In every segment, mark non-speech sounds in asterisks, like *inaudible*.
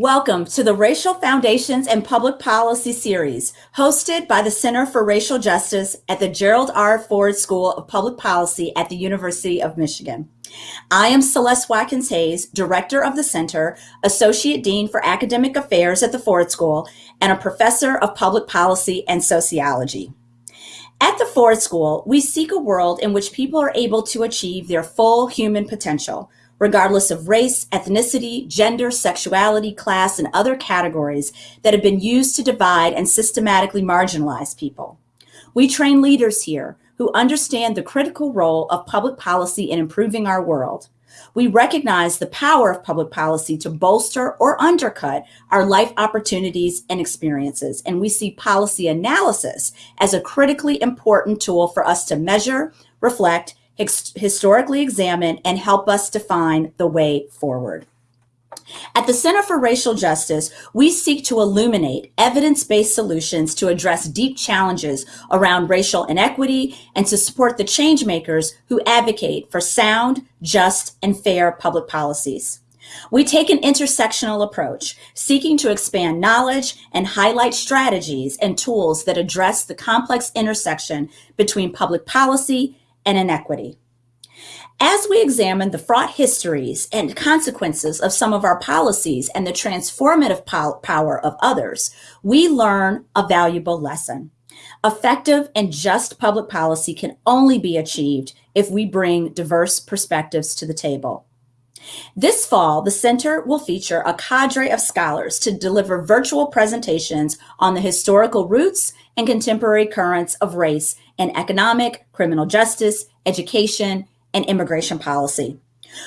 Welcome to the Racial Foundations and Public Policy series, hosted by the Center for Racial Justice at the Gerald R. Ford School of Public Policy at the University of Michigan. I am Celeste Watkins Hayes, Director of the Center, Associate Dean for Academic Affairs at the Ford School, and a Professor of Public Policy and Sociology. At the Ford School, we seek a world in which people are able to achieve their full human potential regardless of race, ethnicity, gender, sexuality, class, and other categories that have been used to divide and systematically marginalize people. We train leaders here who understand the critical role of public policy in improving our world. We recognize the power of public policy to bolster or undercut our life opportunities and experiences, and we see policy analysis as a critically important tool for us to measure, reflect, historically examine, and help us define the way forward. At the Center for Racial Justice, we seek to illuminate evidence-based solutions to address deep challenges around racial inequity and to support the changemakers who advocate for sound, just, and fair public policies. We take an intersectional approach, seeking to expand knowledge and highlight strategies and tools that address the complex intersection between public policy and inequity. As we examine the fraught histories and consequences of some of our policies and the transformative power of others, we learn a valuable lesson. Effective and just public policy can only be achieved if we bring diverse perspectives to the table. This fall, the Center will feature a cadre of scholars to deliver virtual presentations on the historical roots and contemporary currents of race in economic, criminal justice, education, and immigration policy.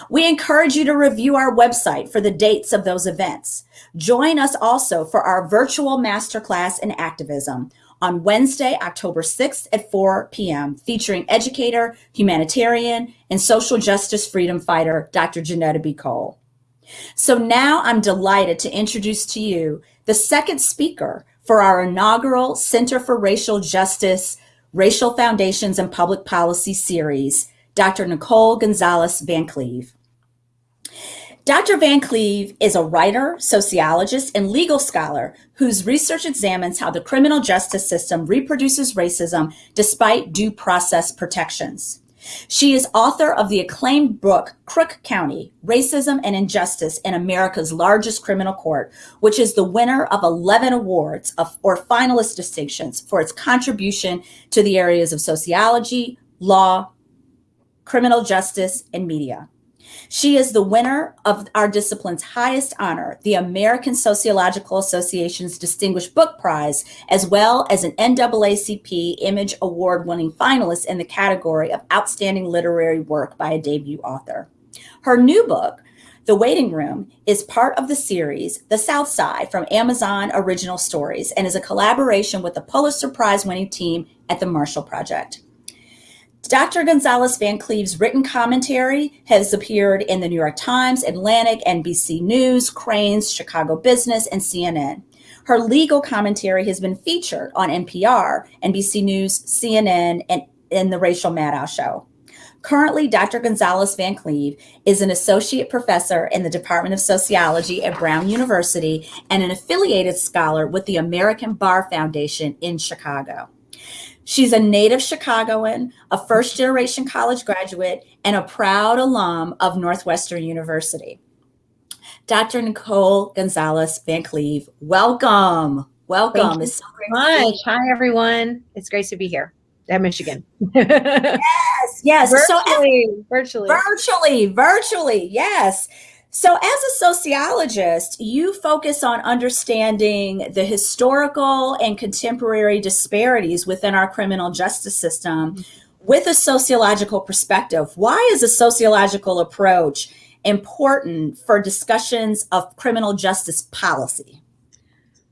We encourage you to review our website for the dates of those events. Join us also for our virtual masterclass in activism on Wednesday, October 6th at 4 p.m., featuring educator, humanitarian, and social justice freedom fighter, Dr. Johnnetta B. Cole. So now I'm delighted to introduce to you the second speaker for our inaugural Center for Racial Justice Racial Foundations and Public Policy series, Dr. Nicole Gonzalez Van Cleve. Dr. Van Cleve is a writer, sociologist, and legal scholar whose research examines how the criminal justice system reproduces racism despite due process protections. She is author of the acclaimed book, Crook County, Racism and Injustice in America's Largest Criminal Court, which is the winner of 11 awards of, or finalist distinctions for its contribution to the areas of sociology, law, criminal justice, and media. She is the winner of our discipline's highest honor, the American Sociological Association's Distinguished Book Prize, as well as an NAACP Image Award winning finalist in the category of Outstanding Literary Work by a Debut Author. Her new book, The Waiting Room, is part of the series The South Side from Amazon Original Stories and is a collaboration with the Pulitzer Prize winning team at the Marshall Project. Dr. Gonzalez Van Cleve's written commentary has appeared in the New York Times, Atlantic, NBC News, Crain's, Chicago Business, and CNN. Her legal commentary has been featured on NPR, NBC News, CNN, and in the Rachel Maddow Show. Currently, Dr. Gonzalez Van Cleve is an associate professor in the Department of Sociology at Brown University and an affiliated scholar with the American Bar Foundation in Chicago. She's a native Chicagoan, a first generation college graduate, and a proud alum of Northwestern University. Dr. Nicole Gonzalez Van Cleve, welcome. Welcome. Thank you so much. Hi, everyone. It's great to be here at Michigan. yes, yes. *laughs* Virtually, so, virtually. Virtually, virtually, yes. So, as a sociologist, you focus on understanding the historical and contemporary disparities within our criminal justice system with a sociological perspective. Why is a sociological approach important for discussions of criminal justice policy?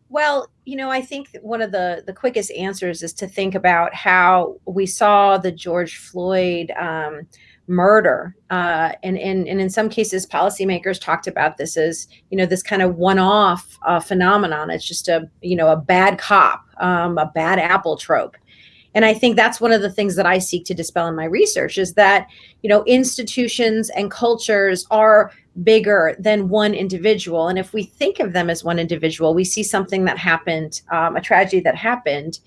Well, you know, I think one of the the quickest answers is to think about how we saw the George Floyd um, murder. Uh, and, and, and in some cases, policymakers talked about this as, you know, this kind of one-off uh, phenomenon. It's just a, you know, a bad cop, um, a bad apple trope. and i think that's one of the things that i seek to dispel in my research is that you know institutions and cultures are bigger than one individual and if we think of them as one individual we see something that happened um, a tragedy that happened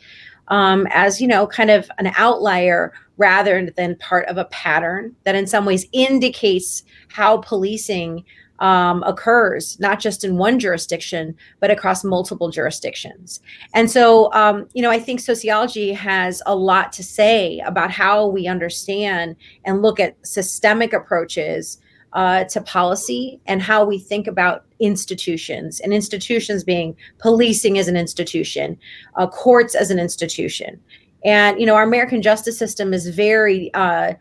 um, as you know kind of an outlier rather than part of a pattern that in some ways indicates how policing um, occurs not just in one jurisdiction but across multiple jurisdictions. And so um, you know i think sociology has a lot to say about how we understand and look at systemic approaches uh, to policy and how we think about institutions and institutions being policing as an institution uh, courts as an institution and you know our american justice system is very uh,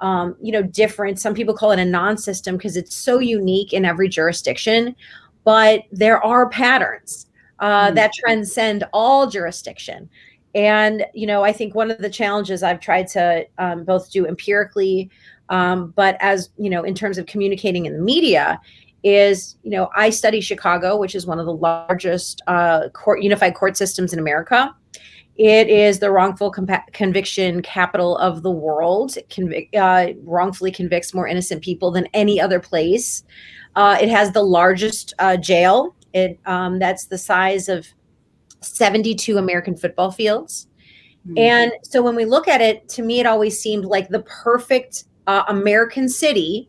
um, you know, different. Some people call it a non-system because it's so unique in every jurisdiction, but there are patterns uh, mm-hmm. that transcend all jurisdiction. And you know, I think one of the challenges I've tried to um, both do empirically, um, but as you know, in terms of communicating in the media, is you know I study Chicago, which is one of the largest uh, court unified court systems in America. It is the wrongful conviction capital of the world. It convic- uh, wrongfully convicts more innocent people than any other place. Uh, it has the largest uh, jail. It um, that's the size of 72 American football fields. Mm-hmm. And so when we look at it, to me, it always seemed like the perfect uh, American city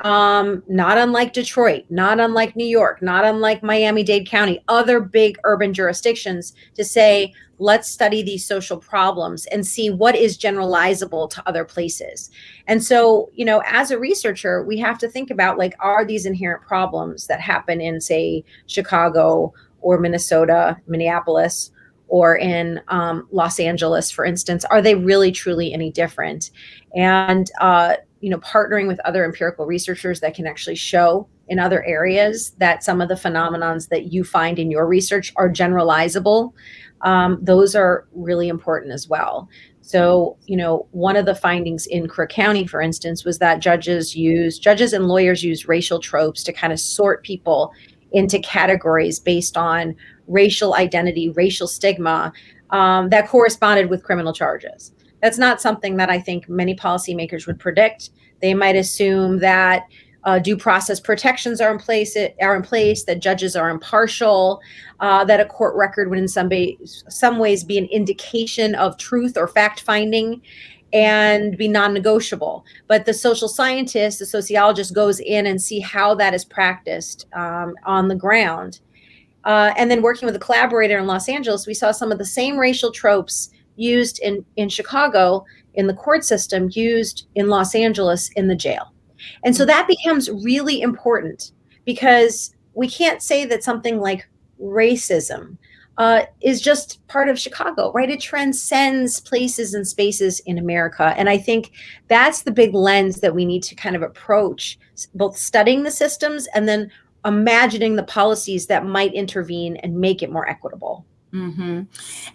um, not unlike Detroit, not unlike New York, not unlike Miami Dade County, other big urban jurisdictions to say, let's study these social problems and see what is generalizable to other places. And so, you know, as a researcher, we have to think about like, are these inherent problems that happen in, say, Chicago or Minnesota, Minneapolis, or in um, Los Angeles, for instance, are they really truly any different? And uh, you know partnering with other empirical researchers that can actually show in other areas that some of the phenomenons that you find in your research are generalizable um, those are really important as well so you know one of the findings in crook county for instance was that judges use judges and lawyers use racial tropes to kind of sort people into categories based on racial identity racial stigma um, that corresponded with criminal charges that's not something that I think many policymakers would predict. They might assume that uh, due process protections are in place are in place that judges are impartial uh, that a court record would in some, ba- some ways be an indication of truth or fact finding and be non-negotiable but the social scientist the sociologist goes in and see how that is practiced um, on the ground uh, and then working with a collaborator in los angeles we saw some of the same racial tropes used in, in Chicago in the court system, used in Los Angeles in the jail. And so that becomes really important because we can't say that something like racism uh, is just part of Chicago, right? It transcends places and spaces in America. And I think that's the big lens that we need to kind of approach both studying the systems and then imagining the policies that might intervene and make it more equitable. Mm-hmm.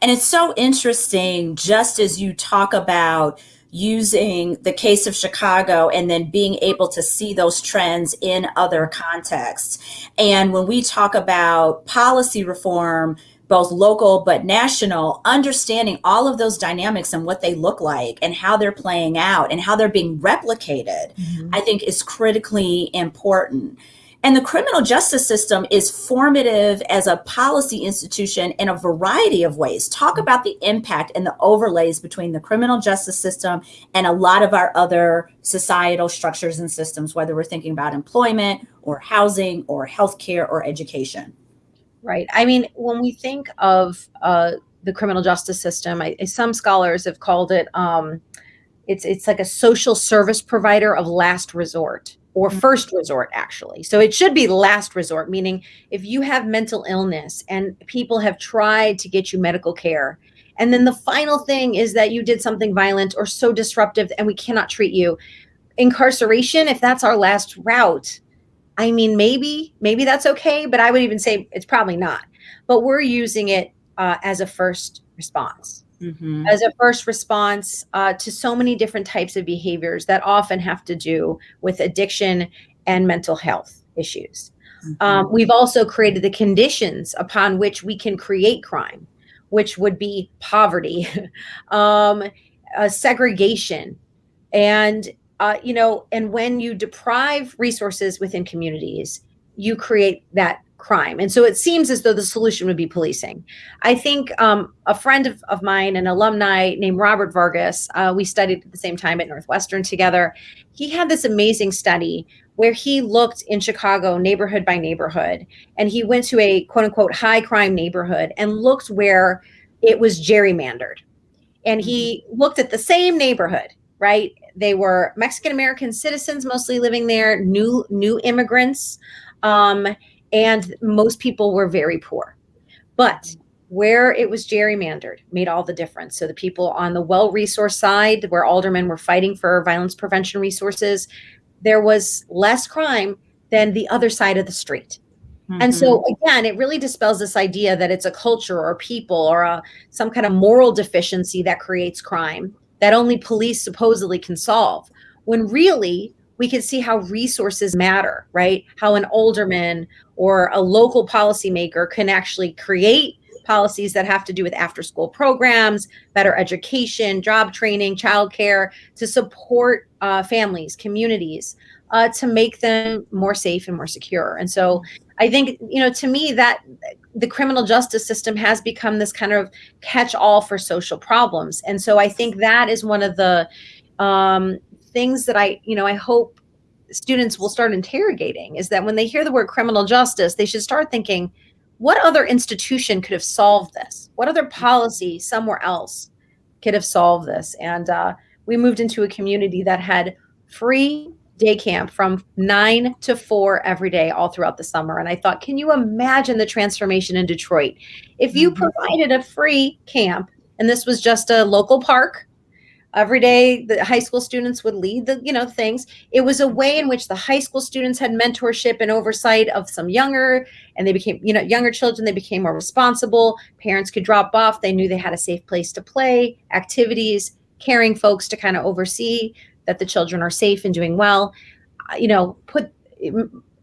And it's so interesting, just as you talk about using the case of Chicago and then being able to see those trends in other contexts. And when we talk about policy reform, both local but national, understanding all of those dynamics and what they look like and how they're playing out and how they're being replicated, mm-hmm. I think is critically important. And the criminal justice system is formative as a policy institution in a variety of ways. Talk about the impact and the overlays between the criminal justice system and a lot of our other societal structures and systems, whether we're thinking about employment or housing or healthcare or education. Right. I mean, when we think of uh, the criminal justice system, I, some scholars have called it um, it's it's like a social service provider of last resort or mm-hmm. first resort actually. So it should be last resort meaning if you have mental illness and people have tried to get you medical care and then the final thing is that you did something violent or so disruptive and we cannot treat you. Incarceration if that's our last route i mean maybe maybe that's okay but i would even say it's probably not. But we're using it uh, as a first response mm-hmm. as a first response uh, to so many different types of behaviors that often have to do with addiction and mental health issues. Mm-hmm. Um, we've also created the conditions upon which we can create crime. which would be poverty, *laughs* um, uh, segregation, and uh, you know, and when you deprive resources within communities, you create that crime. And so it seems as though the solution would be policing. I think um, a friend of, of mine, an alumni named Robert Vargas, uh, we studied at the same time at Northwestern together. He had this amazing study where he looked in Chicago neighborhood by neighborhood and he went to a quote unquote high crime neighborhood and looked where it was gerrymandered. And he mm-hmm. looked at the same neighborhood, right? They were Mexican American citizens mostly living there, new new immigrants. Um, and most people were very poor. But where it was gerrymandered made all the difference. So the people on the well-resourced side, where aldermen were fighting for violence prevention resources, there was less crime than the other side of the street. Mm-hmm. And so mm-hmm. again, it really dispels this idea that it's a culture or people or a, some kind of moral deficiency that creates crime that only police supposedly can solve. When really we can see how resources matter, right? How an alderman or a local policymaker can actually create policies that have to do with after school programs, better education, job training, childcare to support uh, families, communities, uh, to make them more safe and more secure. And so I think, you know, to me, that the criminal justice system has become this kind of catch all for social problems. And so I think that is one of the um, things that I, you know, I hope students will start interrogating is that when they hear the word criminal justice, they should start thinking, what other institution could have solved this? What other policy somewhere else could have solved this? And uh, we moved into a community that had free day camp from nine to four every day all throughout the summer. And I thought, can you imagine the transformation in Detroit? If you mm-hmm. provided a free camp and this was just a local park every day the high school students would lead the you know things. It was a way in which the high school students had mentorship and oversight of some younger and they became you know younger children they became more responsible. Parents could drop off. They knew they had a safe place to play activities caring folks to kind of oversee that the children are safe and doing well. Uh, you know put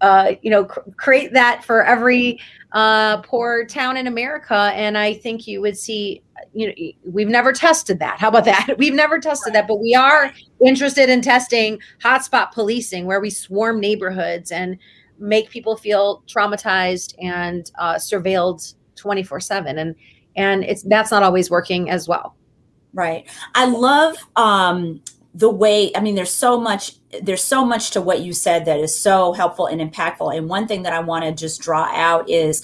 uh, you know, cr- create that for every uh, poor town in America, and I think you would see. You know, we've never tested that. How about that? *laughs* We've never tested that, but we are interested in testing hotspot policing, where we swarm neighborhoods and make people feel traumatized and uh, surveilled twenty four seven, and and it's that's not always working as well. Right. I love um, the way i mean there's so much there's so much to what you said that is so helpful and impactful. And one thing that i want to just draw out is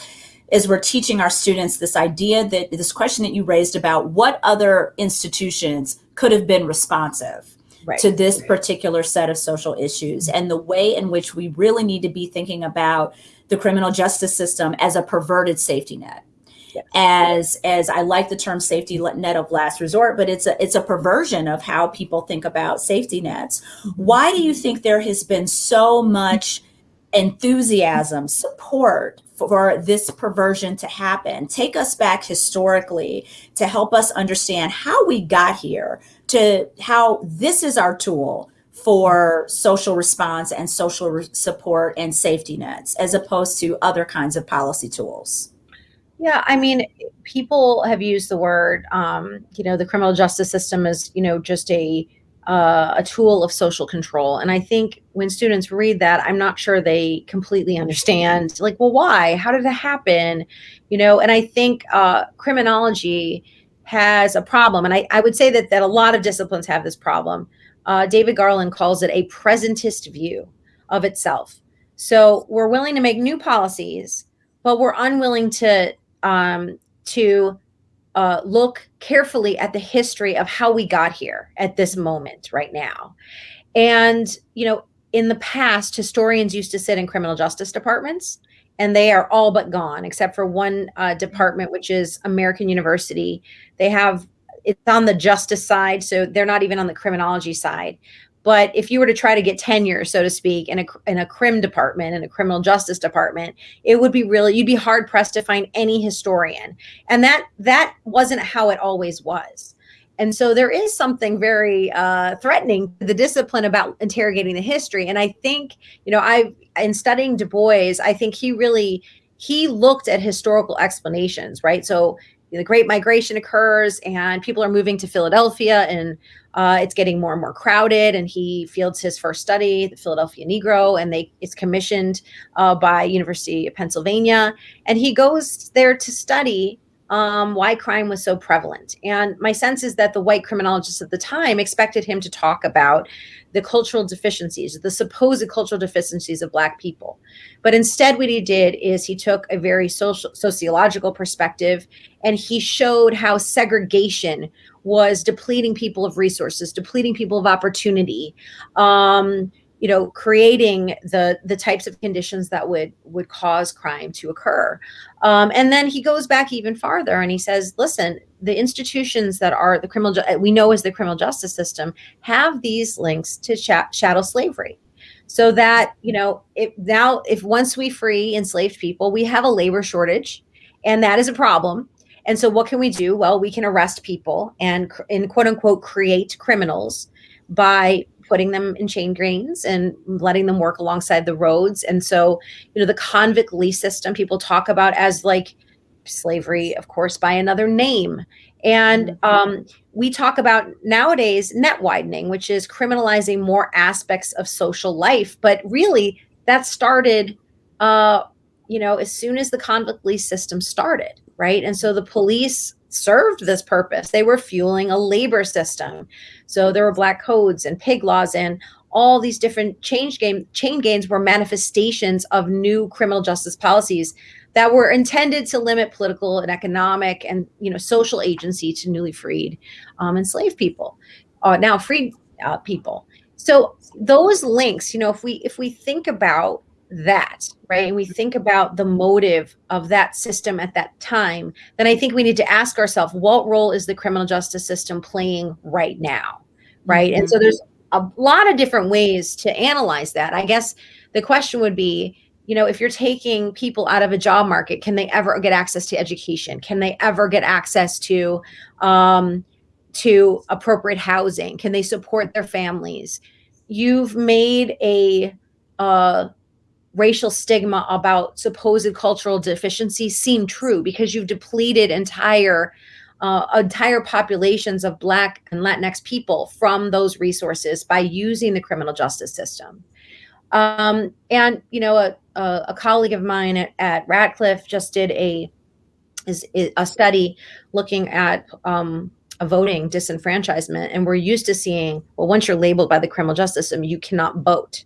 is we're teaching our students this idea that this question that you raised about what other institutions could have been responsive right. to this particular set of social issues. And the way in which we really need to be thinking about the criminal justice system as a perverted safety net as as I like the term safety net of last resort, but it's a it's a perversion of how people think about safety nets. Mm-hmm. Why do you think there has been so much enthusiasm, support for this perversion to happen? Take us back historically to help us understand how we got here, to how this is our tool for social response and social re- support and safety nets as opposed to other kinds of policy tools. Yeah, I mean, people have used the word, um, you know, the criminal justice system is, you know, just a uh, a tool of social control. And I think when students read that, I'm not sure they completely understand. Like, well, why? How did it happen? You know, and I think uh, criminology has a problem, and I, I would say that that a lot of disciplines have this problem. Uh, David Garland calls it a presentist view of itself. So we're willing to make new policies, but we're unwilling to um, to uh, look carefully at the history of how we got here at this moment right now. And, you know, in the past, historians used to sit in criminal justice departments, and they are all but gone, except for one uh, department, which is American University. They have it's on the justice side, so they're not even on the criminology side. But if you were to try to get tenure, so to speak, in a in a crim department, in a criminal justice department, it would be really you'd be hard pressed to find any historian. And that that wasn't how it always was. And so there is something very uh, threatening to the discipline about interrogating the history. And I think, you know, I in studying Du Bois, I think he really he looked at historical explanations, right? So the Great Migration occurs, and people are moving to Philadelphia, and uh, it's getting more and more crowded. And he fields his first study, the Philadelphia Negro, and they it's commissioned uh, by University of Pennsylvania, and he goes there to study um, why crime was so prevalent. And my sense is that the white criminologists at the time expected him to talk about the cultural deficiencies, the supposed cultural deficiencies of Black people. But instead, what he did is he took a very social, sociological perspective and he showed how segregation was depleting people of resources, depleting people of opportunity. Um, you know creating the the types of conditions that would would cause crime to occur. Um, and then he goes back even farther and he says listen the institutions that are the criminal we know as the criminal justice system have these links to chattel slavery. So that you know if now if once we free enslaved people we have a labor shortage and that is a problem. And so what can we do? Well we can arrest people and in quote unquote create criminals by putting them in chain gangs and letting them work alongside the roads. And so, you know, the convict lease system people talk about as like slavery, of course, by another name. And mm-hmm. um, we talk about nowadays net widening, which is criminalizing more aspects of social life. But really, that started, uh, you know, as soon as the convict lease system started, right? And so the police served this purpose. They were fueling a labor system. So there were black codes and pig laws and all these different change game chain gangs were manifestations of new criminal justice policies that were intended to limit political and economic and you know social agency to newly freed um, enslaved people, uh, now freed uh, people. So those links, you know, if we if we think about that, right? And we think about the motive of that system at that time, then I think we need to ask ourselves what role is the criminal justice system playing right now, right? And so mm-hmm. there's a lot of different ways to analyze that. I guess the question would be, you know, if you're taking people out of a job market, can they ever get access to education? Can they ever get access to um, to appropriate housing? Can they support their families? You've made a uh, racial stigma about supposed cultural deficiency seem true because you've depleted entire uh, entire populations of black and latinx people from those resources by using the criminal justice system. Um, and you know a, a, a, colleague of mine at, at radcliffe just did a is, a study looking at um, a voting disenfranchisement and we're used to seeing well once you're labeled by the criminal justice system you cannot vote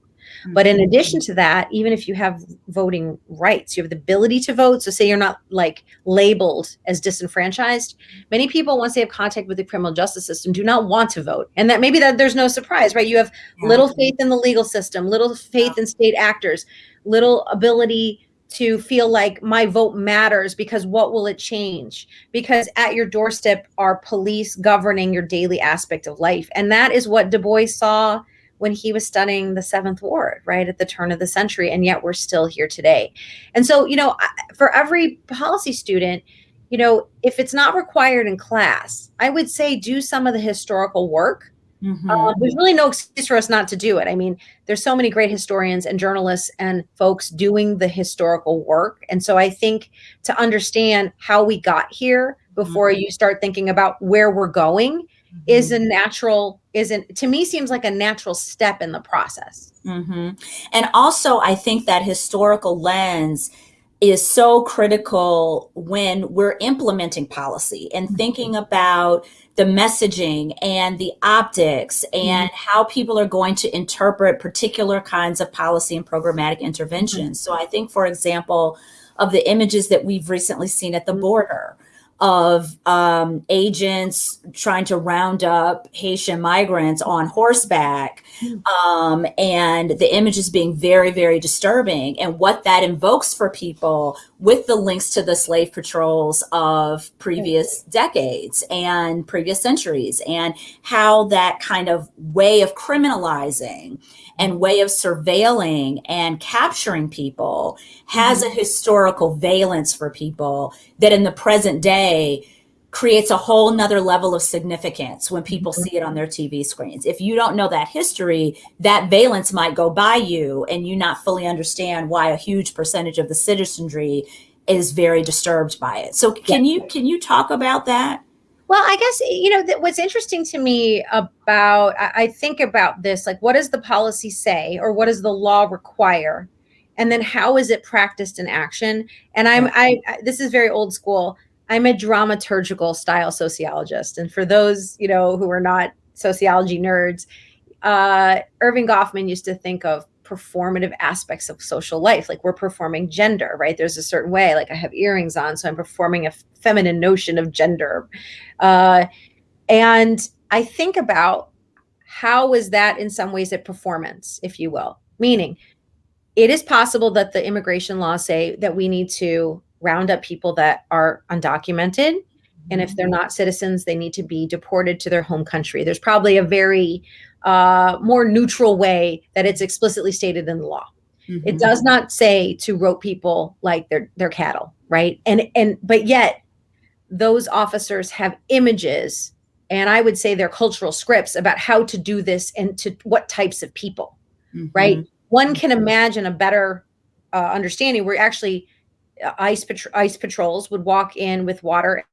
but in mm-hmm. addition to that, even if you have voting rights, you have the ability to vote. So, say you're not like labeled as disenfranchised. Many people, once they have contact with the criminal justice system, do not want to vote, and that maybe that there's no surprise, right? You have yeah. little faith in the legal system, little faith yeah. in state actors, little ability to feel like my vote matters because what will it change? Because at your doorstep are police governing your daily aspect of life. And that is what Du Bois saw when he was studying the seventh ward right at the turn of the century and yet we're still here today and so you know for every policy student you know if it's not required in class i would say do some of the historical work mm-hmm. um, there's really no excuse for us not to do it i mean there's so many great historians and journalists and folks doing the historical work and so i think to understand how we got here before mm-hmm. you start thinking about where we're going mm-hmm. is a natural isn't to me seems like a natural step in the process mm-hmm. and also i think that historical lens is so critical when we're implementing policy and mm-hmm. thinking about the messaging and the optics and mm-hmm. how people are going to interpret particular kinds of policy and programmatic interventions. Mm-hmm. So I think, for example, of the images that we've recently seen at the mm-hmm. border, of um, agents trying to round up Haitian migrants on horseback, hmm. um, and the images being very, very disturbing, and what that invokes for people with the links to the slave patrols of previous decades and previous centuries, and how that kind of way of criminalizing and way of surveilling and capturing people has mm-hmm. a historical valence for people that in the present day creates a whole nother level of significance when people mm-hmm. see it on their TV screens. If you don't know that history, that valence might go by you and you not fully understand why a huge percentage of the citizenry is very disturbed by it. So can yeah. you can you talk about that? Well, I guess you know th- what's interesting to me about I, I think about this like what does the policy say or what does the law require, and then how is it practiced in action? And I'm I, I this is very old school. I'm a dramaturgical style sociologist, and for those you know who are not sociology nerds, uh, Erving Goffman used to think of performative aspects of social life. Like we're performing gender, right? There's a certain way, like I have earrings on, so I'm performing a feminine notion of gender. Uh, and I think about how is that in some ways a performance, if you will, meaning it is possible that the immigration laws say that we need to round up people that are undocumented. And if they're mm-hmm. not citizens, they need to be deported to their home country. There's probably a very uh, more neutral way that it's explicitly stated in the law. Mm-hmm. It does not say to rope people like they're they're cattle, right? And and but yet those officers have images and I would say they're cultural scripts about how to do this and to what types of people, mm-hmm. right? One can imagine a better uh, understanding where actually uh, ice pat- ice patrols would walk in with water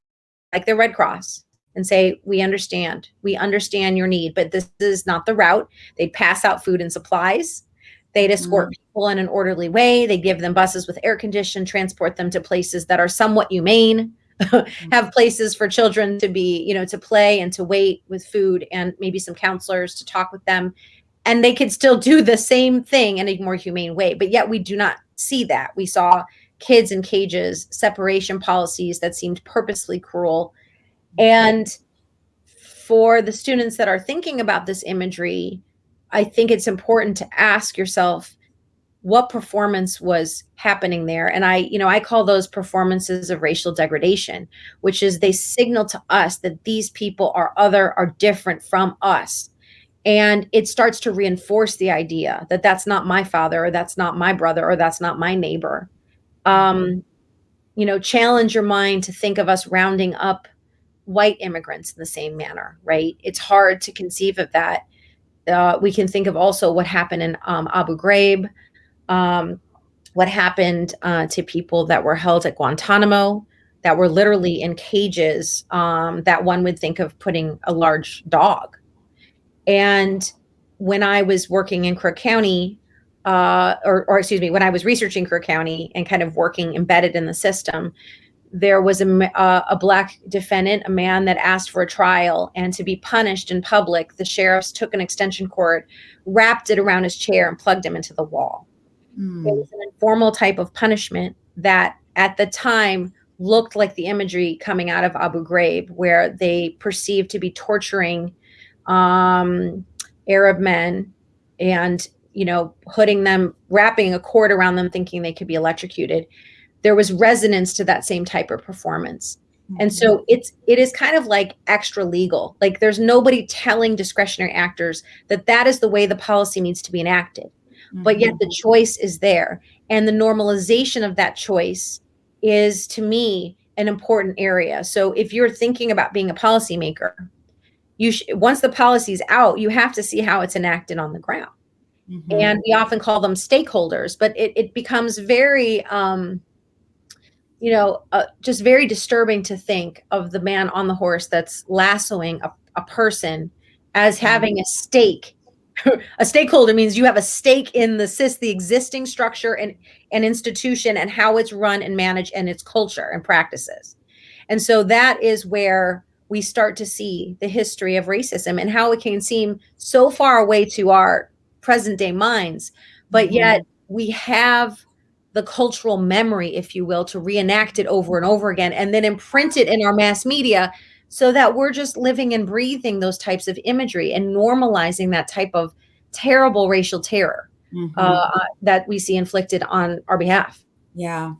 like the Red Cross and say, We understand. We understand your need, but this is not the route. They'd pass out food and supplies. They'd escort mm. people in an orderly way. They give them buses with air condition, transport them to places that are somewhat humane, *laughs* have places for children to be, you know, to play and to wait with food and maybe some counselors to talk with them. And they could still do the same thing in a more humane way. But yet we do not see that. We saw kids in cages, separation policies that seemed purposely cruel mm-hmm. and for the students that are thinking about this imagery, I think it's important to ask yourself what performance was happening there. And I, you know, I call those performances of racial degradation, which is they signal to us that these people are other, are different from us. And it starts to reinforce the idea that that's not my father, or that's not my brother, or that's not my neighbor. Um, you know, challenge your mind to think of us rounding up white immigrants in the same manner, right? It's hard to conceive of that. Uh, we can think of also what happened in um, Abu Ghraib, um, what happened uh, to people that were held at Guantanamo, that were literally in cages um, that one would think of putting a large dog. And when I was working in Crook County, uh, or, or excuse me, when I was researching Crook County and kind of working embedded in the system, there was a, uh, a black defendant, a man that asked for a trial and to be punished in public. The sheriffs took an extension cord, wrapped it around his chair, and plugged him into the wall. Mm. It was an informal type of punishment that at the time looked like the imagery coming out of Abu Ghraib, where they perceived to be torturing um, Arab men and you know putting them wrapping a cord around them thinking they could be electrocuted there was resonance to that same type of performance. Mm-hmm. And so it's it is kind of like extra legal. Like there's nobody telling discretionary actors that that is the way the policy needs to be enacted. Mm-hmm. But yet the choice is there. And the normalization of that choice is to me an important area. So if you're thinking about being a policymaker, you sh- once the policy's out, you have to see how it's enacted on the ground. Mm-hmm. And we often call them stakeholders, but it, it becomes very um, you know, uh, just very disturbing to think of the man on the horse that's lassoing a, a person as mm-hmm. having a stake. *laughs* a stakeholder means you have a stake in the CIS, the existing structure and an institution and how it's run and managed and its culture and practices. And so that is where we start to see the history of racism and how it can seem so far away to our present day minds, but mm-hmm. yet we have the cultural memory, if you will, to reenact it over and over again and then imprint it in our mass media so that we're just living and breathing those types of imagery and normalizing that type of terrible racial terror mm-hmm. uh, that we see inflicted on our behalf. Yeah.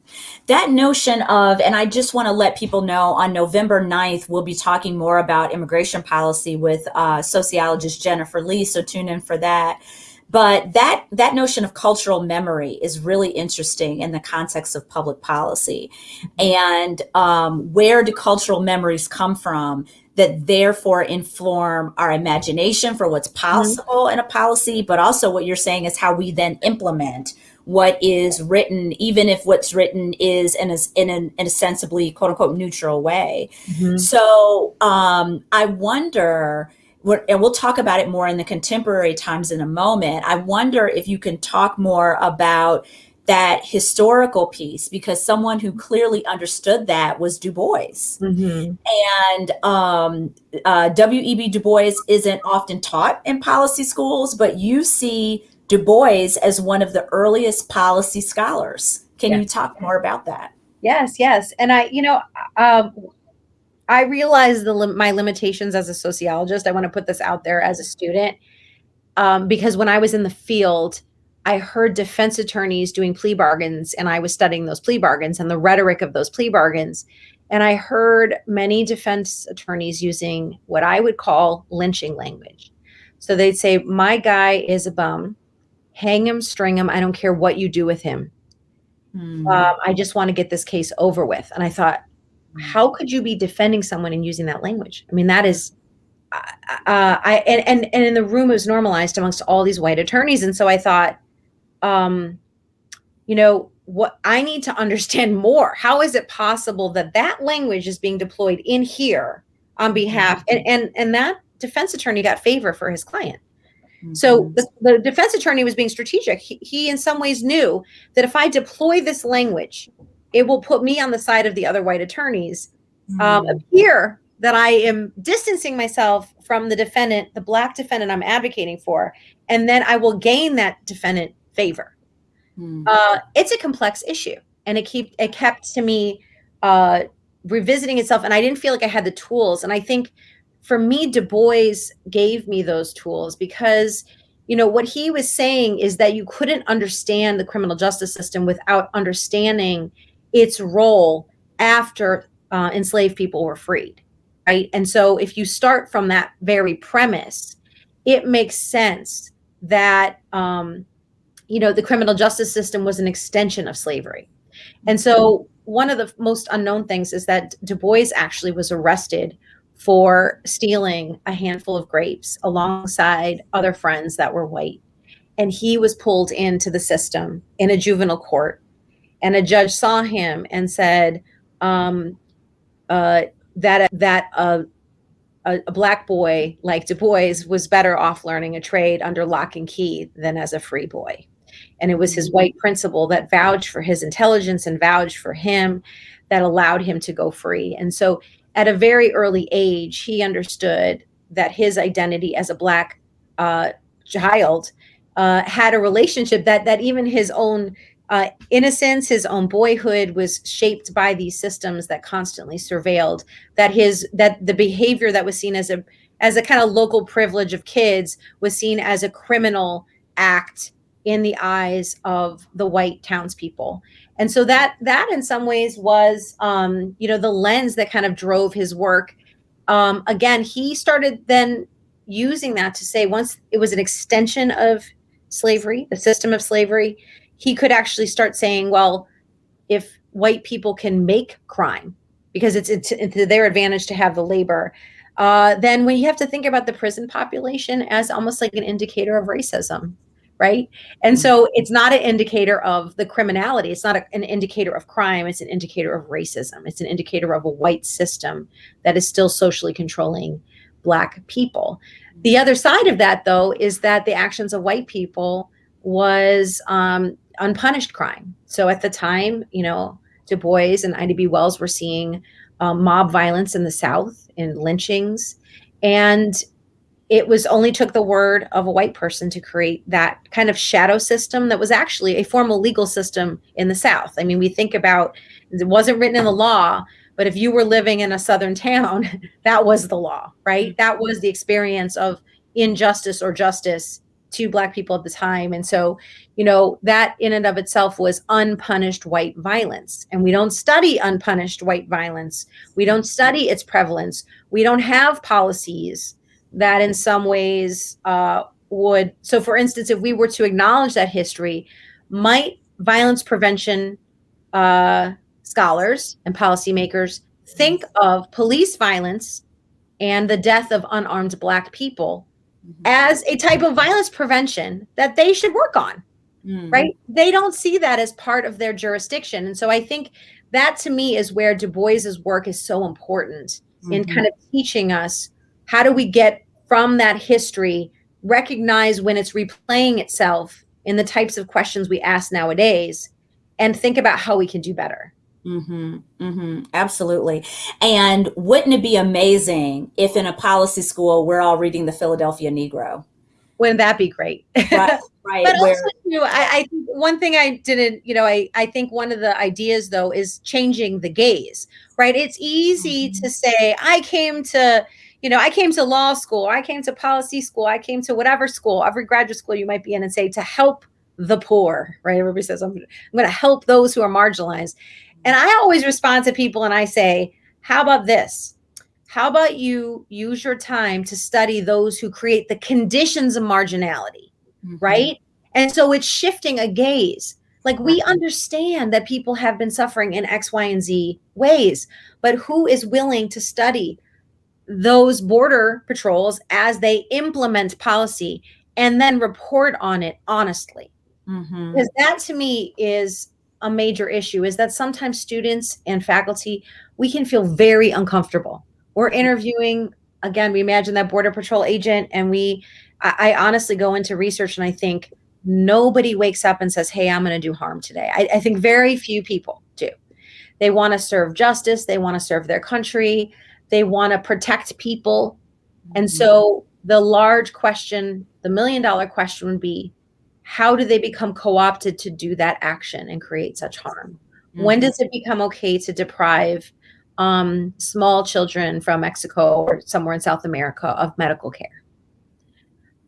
That notion of, and I just want to let people know on November 9th, we'll be talking more about immigration policy with uh, sociologist Jennifer Lee. So tune in for that. But that that notion of cultural memory is really interesting in the context of public policy, and um, where do cultural memories come from? That therefore inform our imagination for what's mm-hmm. possible mm-hmm. in a policy, but also what you're saying is how we then implement what is written, even if what's written is in a, in, an, in a sensibly quote unquote neutral way. Mm-hmm. So um, I wonder, and we'll talk about it more in the contemporary times in a moment. I wonder if you can talk more about that historical piece because someone who clearly understood that was Du Bois. Mm-hmm. And um, uh, W.E.B. Du Bois isn't often taught in policy schools, but you see Du Bois as one of the earliest policy scholars. Can you talk more about that? Yes, yes. And I, you know, um, I realize the my limitations as a sociologist. I want to put this out there as a student um, because when I was in the field, I heard defense attorneys doing plea bargains, and I was studying those plea bargains and the rhetoric of those plea bargains. And I heard many defense attorneys using what I would call lynching language. So they'd say, My guy is a bum. Hang him, string him. I don't care what you do with him. Mm. Um, I just want to get this case over with. And I thought, how could you be defending someone and using that language? I mean, that is uh, I and, and and in the room it was normalized amongst all these white attorneys, and so I thought, um, you know, what I need to understand more. How is it possible that that language is being deployed in here on behalf and and and that defense attorney got favor for his client. Mm-hmm. So the, the, defense attorney was being strategic. He, he, in some ways, knew that if I deploy this language, it will put me on the side of the other white attorneys. Mm-hmm. Um, appear that I am distancing myself from the defendant, the black defendant I'm advocating for, and then I will gain that defendant favor. Mm. Uh, it's a complex issue, and it keep it kept to me uh, revisiting itself, and I didn't feel like I had the tools. And I think for me, Du Bois gave me those tools because you know what he was saying is that you couldn't understand the criminal justice system without understanding its role after uh, enslaved people were freed right and so if you start from that very premise it makes sense that um, you know, the criminal justice system was an extension of slavery. And so one of the most unknown things is that Du Bois actually was arrested for stealing a handful of grapes alongside other friends that were white. And he was pulled into the system in a juvenile court. And a judge saw him and said um, uh, that that uh, a, black boy like Du Bois was better off learning a trade under lock and key than as a free boy. And it was his white principal that vouched for his intelligence and vouched for him that allowed him to go free. And so at a very early age, he understood that his identity as a black uh, child uh, had a relationship that that even his own uh, innocence, his own boyhood was shaped by these systems that constantly surveilled that his that the behavior that was seen as a as a kind of local privilege of kids was seen as a criminal act in the eyes of the white townspeople. And so that that in some ways was um, you know the lens that kind of drove his work. Um, again he started then using that to say once it was an extension of slavery the system of slavery he could actually start saying well if white people can make crime because it's, it's, it's their advantage to have the labor uh, then we have to think about the prison population as almost like an indicator of racism right? And so it's not an indicator of the criminality. It's not a, an indicator of crime. It's an indicator of racism. It's an indicator of a white system that is still socially controlling black people. The other side of that though is that the actions of white people was um, unpunished crime so at the time you know du bois and ida b wells were seeing um, mob violence in the south in lynchings and it was only took the word of a white person to create that kind of shadow system that was actually a formal legal system in the South. I mean, we think about it wasn't written in the law, but if you were living in a southern town, *laughs* that was the law, right? Mm-hmm. That was the experience of injustice or justice to black people at the time. And so, you know, that in and of itself was unpunished white violence. And we don't study unpunished white violence. We don't study its prevalence. We don't have policies that in some ways uh, would so for instance if we were to acknowledge that history might violence prevention uh, scholars and policymakers think of police violence and the death of unarmed black people mm-hmm. as a type of violence prevention that they should work on mm. right? They don't see that as part of their jurisdiction. And so I think that to me is where Du Bois's work is so important mm-hmm. in kind of teaching us how do we get from that history, recognize when it's replaying itself in the types of questions we ask nowadays, and think about how we can do better. Mm-hmm, mm-hmm, absolutely. And wouldn't it be amazing if in a policy school we're all reading the Philadelphia Negro? Wouldn't that be great? Right, *laughs* right. but where, also, too, I, I one thing I didn't, you know, I, I think one of the ideas though is changing the gaze, right? It's easy mm-hmm. to say, I came to, you know, I came to law school, I came to policy school, I came to whatever school, every graduate school you might be in, and say to help the poor, right? Everybody says, I'm, I'm going to help those who are marginalized. And I always respond to people and I say, how about this? How about you use your time to study those who create the conditions of marginality, mm-hmm. Right? And so it's shifting a gaze. Like we understand that people have been suffering in X, Y, and Z ways, but who is willing to study those border patrols as they implement policy and then report on it honestly? Mm-hmm. Because that to me is a major issue is that sometimes students and faculty we can feel very uncomfortable we're interviewing again we imagine that border patrol agent and we I, I honestly go into research and i think nobody wakes up and says hey i'm going to do harm today. I, I think very few people do. They want to serve justice they want to serve their country they want to protect people. And mm-hmm. so the large question the million dollar question would be how do they become co-opted to do that action and create such harm? Mm-hmm. when does it become okay to deprive um, small children from mexico or somewhere in south america of medical care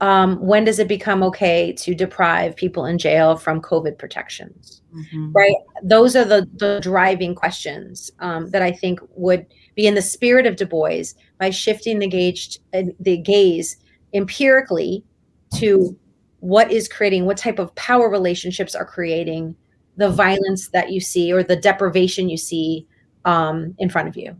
um, when does it become okay to deprive people in jail from covid protections? Mm-hmm. right? Those are the, the driving questions um, that i think would be in the spirit of du bois by shifting the gauge the gaze empirically to what is creating what type of power relationships are creating the violence that you see or the deprivation you see um, in front of you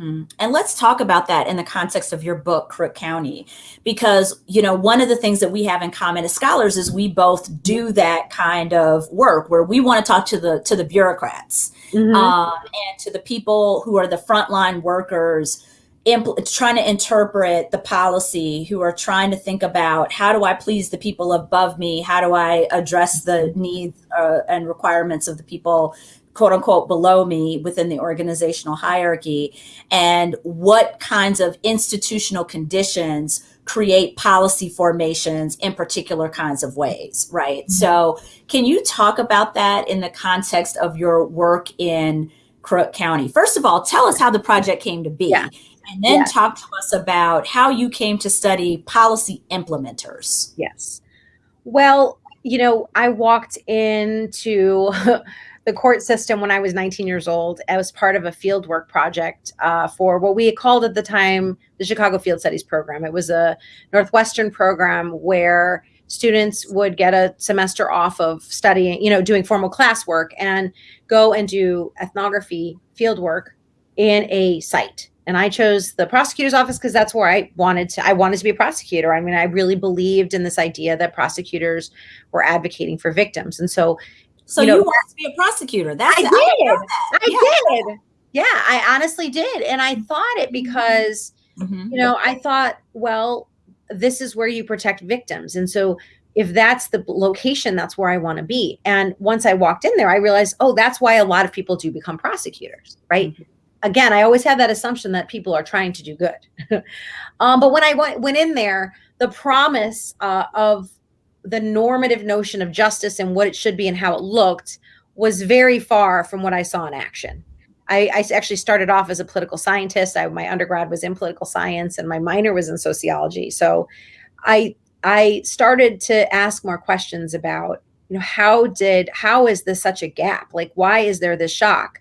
Mm-hmm. And let's talk about that in the context of your book, Crook County, because you know one of the things that we have in common as scholars is we both do that kind of work where we want to talk to the to the bureaucrats mm-hmm. um, and to the people who are the frontline workers impl- trying to interpret the policy, who are trying to think about how do I please the people above me? How do I address the needs uh, and requirements of the people, quote unquote, below me within the organizational hierarchy? And what kinds of institutional conditions create policy formations in particular kinds of ways, right? Mm-hmm. So, can you talk about that in the context of your work in Crook County? First of all, tell us how the project came to be. Yeah and then yes. talk to us about how you came to study policy implementers. Yes. Well, you know, I walked into *laughs* the court system when I was 19 years old. I was part of a fieldwork project uh, for what we called at the time the Chicago Field Studies Program. It was a Northwestern program where students would get a semester off of studying, you know, doing formal classwork and go and do ethnography fieldwork in a site and I chose the prosecutor's office because that's where I wanted to. I wanted to be a prosecutor. I mean, I really believed in this idea that prosecutors were advocating for victims, and so. So you, know, you wanted to be a prosecutor? That's I did. I, I yeah. did. Yeah, I honestly did, and I thought it mm-hmm. because mm-hmm. you know I thought, well, this is where you protect victims, and so if that's the location, that's where I want to be. And once I walked in there, I realized, oh, that's why a lot of people do become prosecutors, right? Mm-hmm again, I always have that assumption that people are trying to do good. *laughs* um, but when I went, went in there, the promise uh, of the normative notion of justice and what it should be and how it looked was very far from what I saw in action. I, I actually started off as a political scientist. I, my undergrad was in political science and my minor was in sociology. So I I started to ask more questions about, you know, how did how is this such a gap? Like why is there this shock?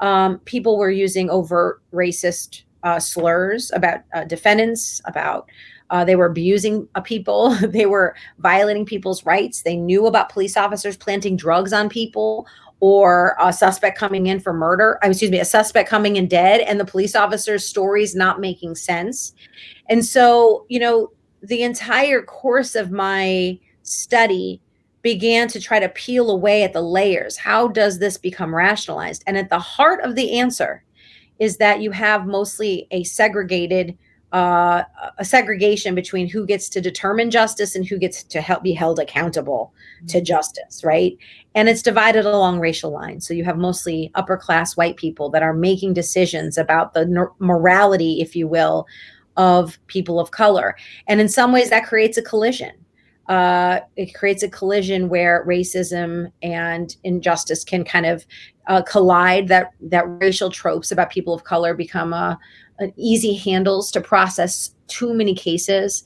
um, people were using overt racist uh, slurs about uh, defendants, about uh, they were abusing people, *laughs* they were violating people's rights. They knew about police officers planting drugs on people or a suspect coming in for murder. Uh, excuse me, a suspect coming in dead, and the police officer's stories not making sense. And so, you know, the entire course of my study began to try to peel away at the layers. How does this become rationalized? And at the heart of the answer is that you have mostly a segregated uh, a segregation between who gets to determine justice and who gets to help be held accountable mm-hmm. to justice, right? And it's divided along racial lines. So you have mostly upper class white people that are making decisions about the morality, if you will, of people of color. And in some ways, that creates a collision. Uh, it creates a collision where racism and injustice can kind of uh, collide. That that racial tropes about people of color become a, an easy handles to process too many cases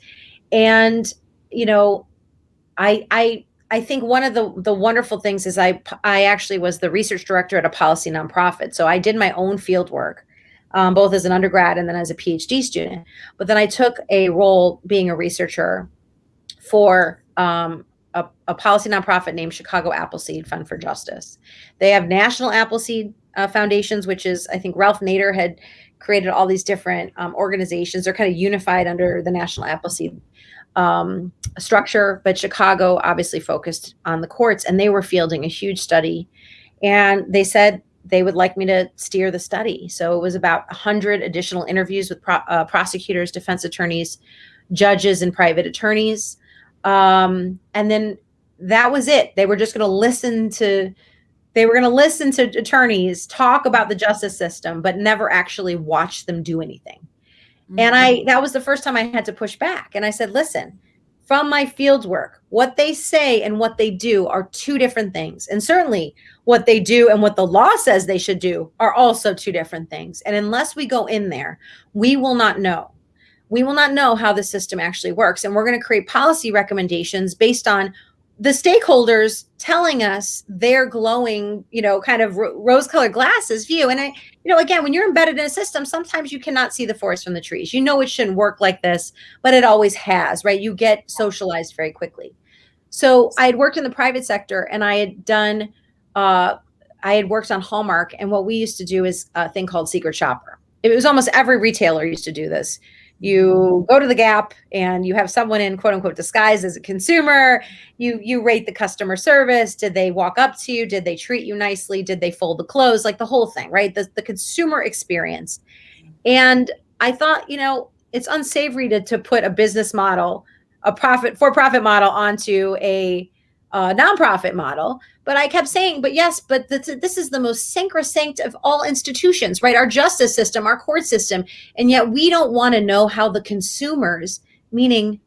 and you know i i i think one of the the wonderful things is i i actually was the research director at a policy nonprofit so i did my own field work um, both as an undergrad and then as a phd student but then i took a role being a researcher for um, a, a, policy nonprofit named chicago appleseed fund for justice they have national appleseed uh, foundations which is i think ralph nader had created all these different um, organizations. They're kind of unified under the National Appleseed um, structure, but Chicago obviously focused on the courts, and they were fielding a huge study. And they said they would like me to steer the study. So it was about 100 additional interviews with pro uh, prosecutors, defense attorneys, judges, and private attorneys. Um, and then that was it. They were just going to listen to they were going to listen to attorneys talk about the justice system but never actually watch them do anything mm-hmm. and i mm-hmm. that was the first time i had to push back and i said listen from my field work what they say and what they do are two different things and certainly what they do and what the law says they should do are also two different things and unless we go in there we will not know we will not know how the system actually works and we're going to create policy recommendations based on the stakeholders telling us their glowing, you know, kind of rose-colored glasses view. And I, you know, again, when you're embedded in a system, sometimes you cannot see the forest from the trees. You know, it shouldn't work like this, but it always has, right? You get socialized very quickly. So I had worked in the private sector, and I had done, uh, I had worked on Hallmark, and what we used to do is a thing called secret shopper. It was almost every retailer used to do this you go to the gap and you have someone in quote unquote disguise as a consumer. You you rate the customer service. Did they walk up to you? Did they treat you nicely? Did they fold the clothes? Like the whole thing right? The, the consumer experience. And i thought you know it's unsavory to, to put a business model a profit for profit model onto a uh, nonprofit model. But I kept saying, but yes, but this, this is the most sacrosanct of all institutions, right? Our justice system, our court system. And yet we don't want to know how the consumers, meaning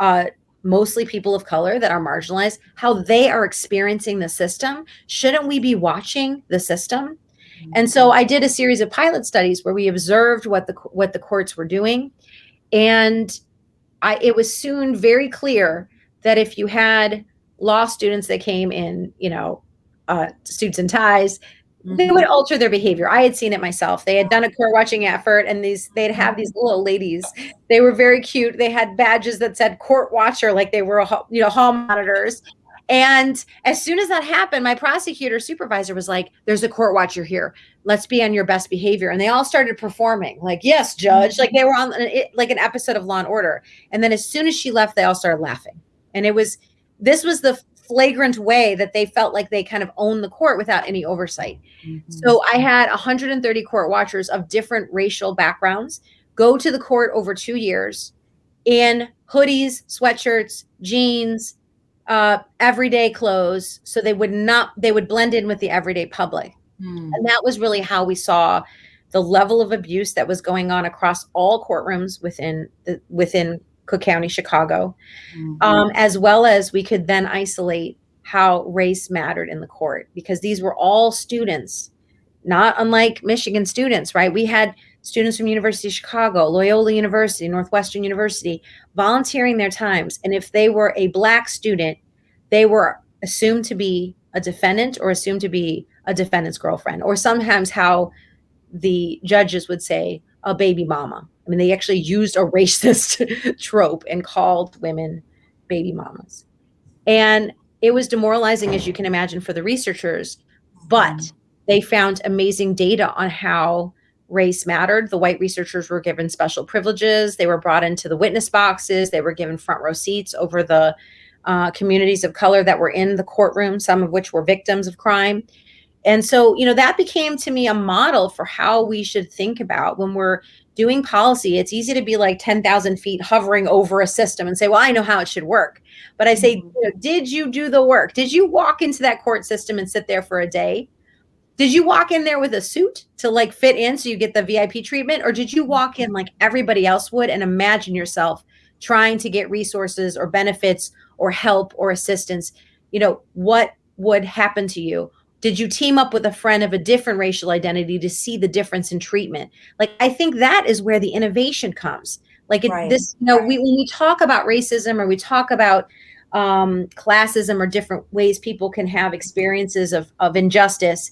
uh, mostly people of color that are marginalized, how they are experiencing the system. Shouldn't we be watching the system? And so I did a series of pilot studies where we observed what the what the courts were doing, and I, it was soon very clear that if you had law students that came in, you know, uh, suits and ties, mm-hmm. they would alter their behavior. I had seen it myself. They had done a court watching effort, and these they'd have these little ladies. They were very cute. They had badges that said court watcher, like they were you know hall monitors. And as soon as that happened, my prosecutor supervisor was like, "There's a court watcher here. Let's be on your best behavior." And they all started performing, like, "Yes, judge." Like they were on like an episode of Law and Order. And then as soon as she left, they all started laughing, and it was this was the flagrant way that they felt like they kind of owned the court without any oversight. Mm-hmm. So I had 130 court watchers of different racial backgrounds go to the court over two years in hoodies, sweatshirts, jeans, uh, everyday clothes. So they would not, they would blend in with the everyday public. Mm. And that was really how we saw the level of abuse that was going on across all courtrooms within the, within Cook County, Chicago, mm-hmm. um, as well as we could then isolate how race mattered in the court because these were all students, not unlike Michigan students, right? We had students from University of Chicago, Loyola University, Northwestern University volunteering their times. And if they were a black student, they were assumed to be a defendant or assumed to be a defendant's girlfriend, or sometimes how the judges would say a baby mama I mean, they actually used a *laughs* racist trope and called women baby mamas. And it was demoralizing, as you can imagine, for the researchers, but they found amazing data on how race mattered. The white researchers were given special privileges. They were brought into the witness boxes. They were given front row seats over the uh, communities of color that were in the courtroom, some of which were victims of crime. And so, you know, that became to me a model for how we should think about when we're doing policy. It's easy to be like 10,000 feet hovering over a system and say, well, I know how it should work. But I say, mm-hmm. you know, did you do the work? Did you walk into that court system and sit there for a day? Did you walk in there with a suit to like fit in so you get the VIP treatment? Or did you walk in like everybody else would and imagine yourself trying to get resources or benefits or help or assistance? You know, what would happen to you? Did you team up with a friend of a different racial identity to see the difference in treatment? Like, I think that is where the innovation comes. Like, it, right. this, you know, right. we, when we talk about racism or we talk about um, classism or different ways people can have experiences of, of injustice,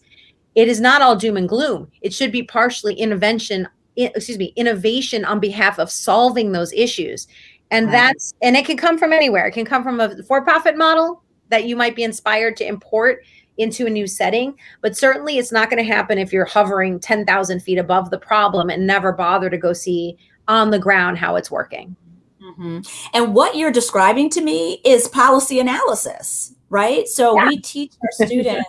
it is not all doom and gloom. It should be partially intervention, excuse me, innovation on behalf of solving those issues. And right. that's, and it can come from anywhere. It can come from a for profit model that you might be inspired to import into a new setting. But certainly it's not going to happen if you're hovering 10,000 feet above the problem and never bother to go see on the ground how it's working. Mm-hmm. And what you're describing to me is policy analysis, right? So yeah. we teach our *laughs* students,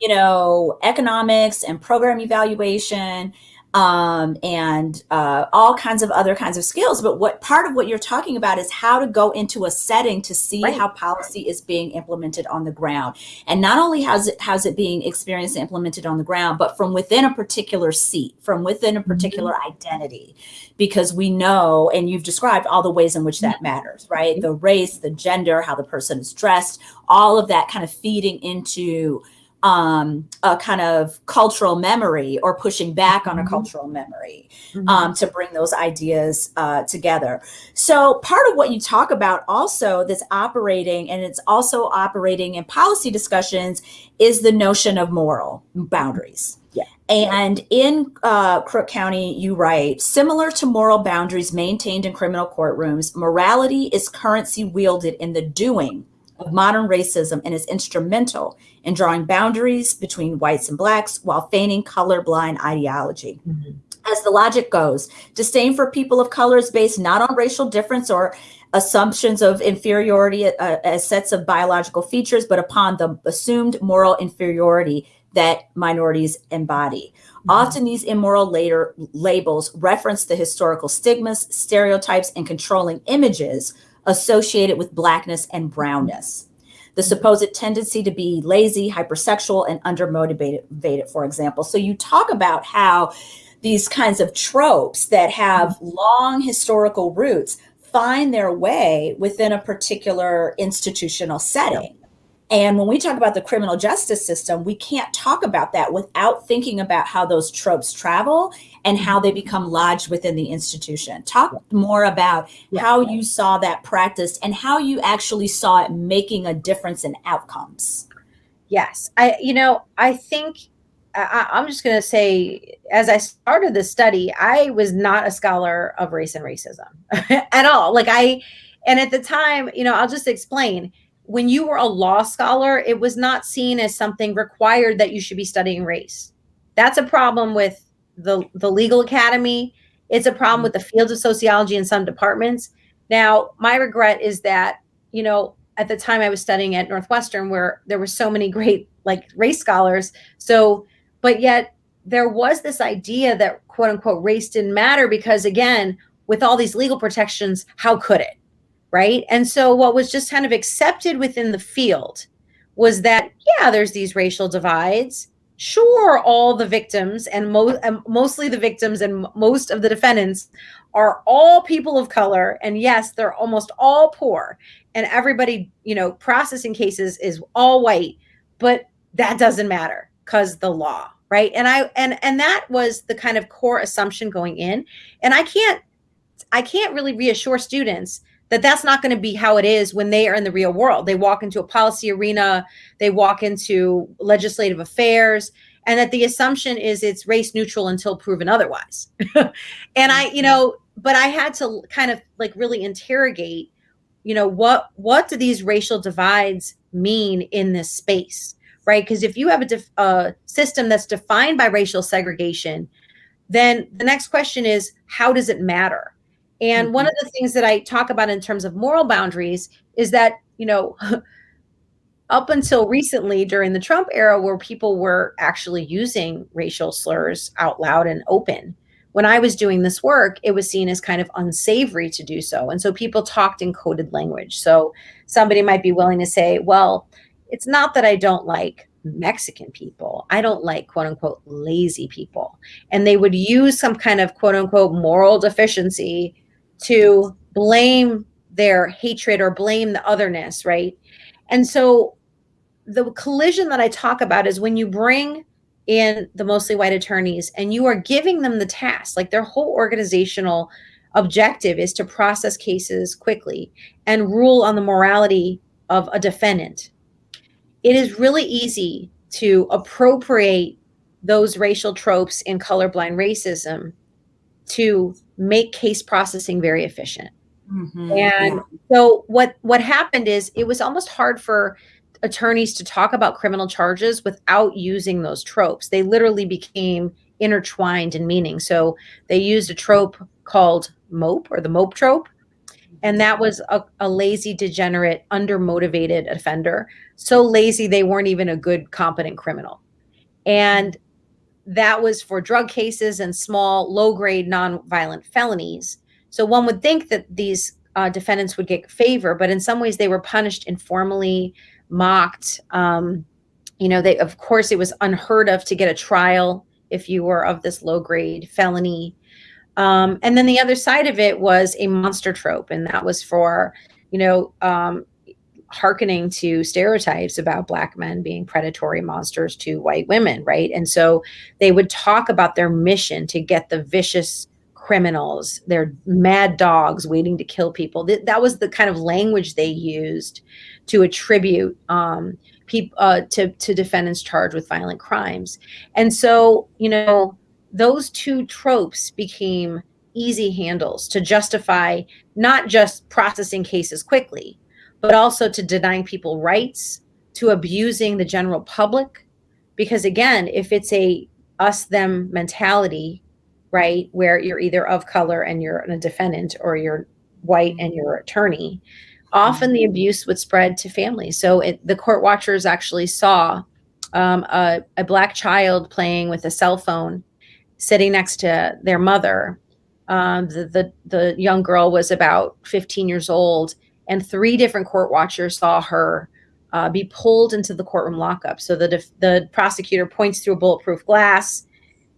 you know, economics and program evaluation um, and uh, all kinds of other kinds of skills. But what part of what you're talking about is how to go into a setting to see right. how policy is being implemented on the ground. And not only how's it how's it being experienced and implemented on the ground, but from within a particular seat, from within a particular mm-hmm. identity. Because we know, and you've described all the ways in which that mm-hmm. matters, right? The race, the gender, how the person is dressed, all of that kind of feeding into um, a kind of cultural memory or pushing back on a mm-hmm. cultural memory mm-hmm. um, to bring those ideas uh, together. So, part of what you talk about also that's operating, and it's also operating in policy discussions, is the notion of moral boundaries. Yeah. And in uh, Crook County, you write similar to moral boundaries maintained in criminal courtrooms, morality is currency wielded in the doing of modern racism and is instrumental in drawing boundaries between whites and blacks while feigning colorblind ideology. Mm-hmm. As the logic goes, disdain for people of color is based not on racial difference or assumptions of inferiority uh, as sets of biological features, but upon the assumed moral inferiority that minorities embody. Mm-hmm. Often these immoral later labels reference the historical stigmas, stereotypes, and controlling images associated with blackness and brownness. The supposed tendency to be lazy, hypersexual, and undermotivated, for example. So you talk about how these kinds of tropes that have mm-hmm. long historical roots find their way within a particular institutional setting. And when we talk about the criminal justice system, we can't talk about that without thinking about how those tropes travel and how they become lodged within the institution. Talk more about yeah. how you saw that practice and how you actually saw it making a difference in outcomes. Yes. I, you know, I think I, I'm just going to say, as I started this study, I was not a scholar of race and racism *laughs* at all. Like I, and at the time, you know, I'll just explain when you were a law scholar, it was not seen as something required that you should be studying race. That's a problem with the, the legal academy. It's a problem mm-hmm. with the fields of sociology in some departments. Now, my regret is that, you know, at the time I was studying at Northwestern where there were so many great like race scholars. So, but yet there was this idea that quote unquote race didn't matter because again, with all these legal protections, how could it? right? And so what was just kind of accepted within the field was that yeah, there's these racial divides. Sure, all the victims and most mostly the victims and most of the defendants are all people of color and yes, they're almost all poor and everybody, you know, processing cases is all white, but that doesn't matter cuz the law, right? And I and and that was the kind of core assumption going in. And I can't I can't really reassure students that that's not going to be how it is when they are in the real world. They walk into a policy arena, they walk into legislative affairs, and that the assumption is it's race neutral until proven otherwise. *laughs* and I, you know, but I had to kind of like really interrogate, you know, what what do these racial divides mean in this space, right? Because if you have a, a system that's defined by racial segregation, then the next question is how does it matter? And mm-hmm. one of the things that I talk about in terms of moral boundaries is that you know, *laughs* up until recently during the Trump era, where people were actually using racial slurs out loud and open. When I was doing this work, it was seen as kind of unsavory to do so. And so people talked in coded language. So somebody might be willing to say, well, it's not that I don't like Mexican people. I don't like quote unquote lazy people. And they would use some kind of quote unquote moral deficiency to blame their hatred or blame the otherness, right? And so the collision that I talk about is when you bring in the mostly white attorneys and you are giving them the task, like their whole organizational objective is to process cases quickly and rule on the morality of a defendant. It is really easy to appropriate those racial tropes in colorblind racism to make case processing very efficient. Mm-hmm. And yeah. so what what happened is it was almost hard for attorneys to talk about criminal charges without using those tropes. They literally became intertwined in meaning. So they used a trope called mope or the mope trope. And that was a, a lazy, degenerate, undermotivated offender. So lazy, they weren't even a good, competent criminal. And that was for drug cases and small, low grade, non-violent felonies. So one would think that these uh, defendants would get favor, but in some ways they were punished informally, mocked. Um, you know, they of course it was unheard of to get a trial if you were of this low grade felony. Um, and then the other side of it was a monster trope, and that was for, you know, um, hearkening to stereotypes about black men being predatory monsters to white women, right? And so they would talk about their mission to get the vicious criminals, they're mad dogs waiting to kill people. Th- that was the kind of language they used to attribute um, people uh, to to defendants charged with violent crimes. And so, you know, those two tropes became easy handles to justify not just processing cases quickly, but also to denying people rights, to abusing the general public. Because again, if it's a us them mentality, right? Where you're either of color and you're a defendant or you're white and you're attorney, often the abuse would spread to families. So it, the court watchers actually saw um, a, a, black child playing with a cell phone sitting next to their mother. Um, the, the, the young girl was about 15 years old, and three different court watchers saw her uh, be pulled into the courtroom lockup. So the, the prosecutor points through a bulletproof glass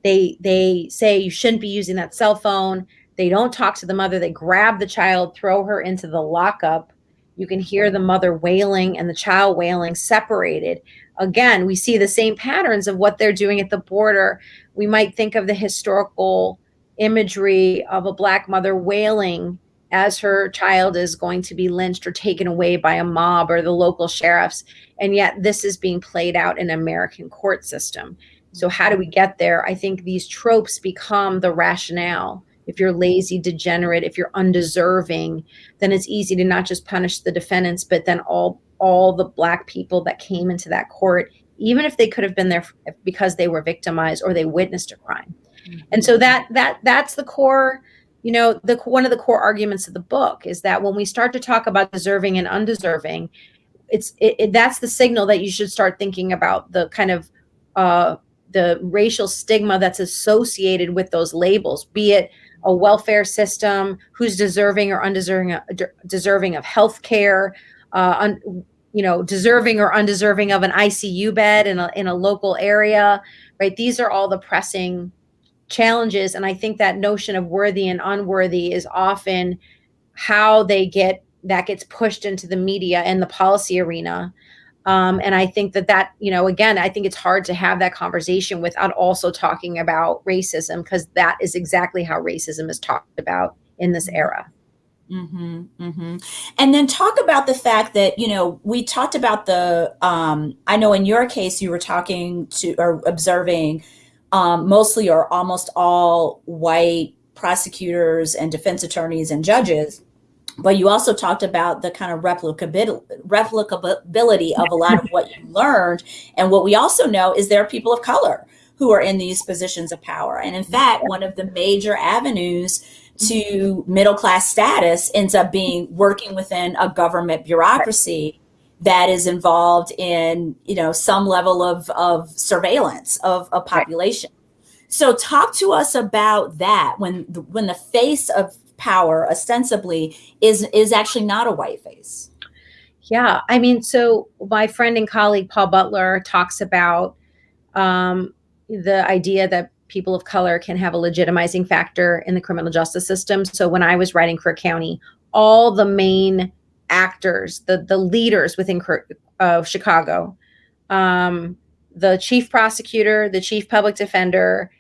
they they say you shouldn't be using that cell phone. They don't talk to the mother. They grab the child, throw her into the lockup. You can hear the mother wailing and the child wailing separated. Again, we see the same patterns of what they're doing at the border. We might think of the historical imagery of a black mother wailing as her child is going to be lynched or taken away by a mob or the local sheriffs. And yet, this is being played out in American court system. So, how do we get there? I think these tropes become the rationale. If you're lazy, degenerate, if you're undeserving, then it's easy to not just punish the defendants, but then all all the black people that came into that court, even if they could have been there because they were victimized or they witnessed a crime. And so that that that's the core you know the one of the core arguments of the book is that when we start to talk about deserving and undeserving it's it, it, that's the signal that you should start thinking about the kind of uh, the racial stigma that's associated with those labels, be it a welfare system, who's deserving or undeserving deserving of health care, uh, you know, deserving or undeserving of an ICU bed in a in a local area, right? These are all the pressing challenges, and I think that notion of worthy and unworthy is often how they get that gets pushed into the media and the policy arena um, and I think that that, you know, again, I think it's hard to have that conversation without also talking about racism because that is exactly how racism is talked about in this era. Mm-hmm, mm-hmm. And then talk about the fact that, you know, we talked about the, um, I know in your case, you were talking to or observing um, mostly or almost all white prosecutors and defense attorneys and judges but you also talked about the kind of replicability, replicability of a lot of what you learned. And what we also know is there are people of color who are in these positions of power. And in fact, one of the major avenues to middle class status ends up being working within a government bureaucracy that is involved in you know some level of, of surveillance of a population. So talk to us about that when the, when the face of power ostensibly is is actually not a white face. Yeah i mean so my friend and colleague paul butler talks about um, the idea that people of color can have a legitimizing factor in the criminal justice system. So when I was writing Crook County, all the main actors, the the leaders within uh, Chicago, um, the chief prosecutor, the chief public defender,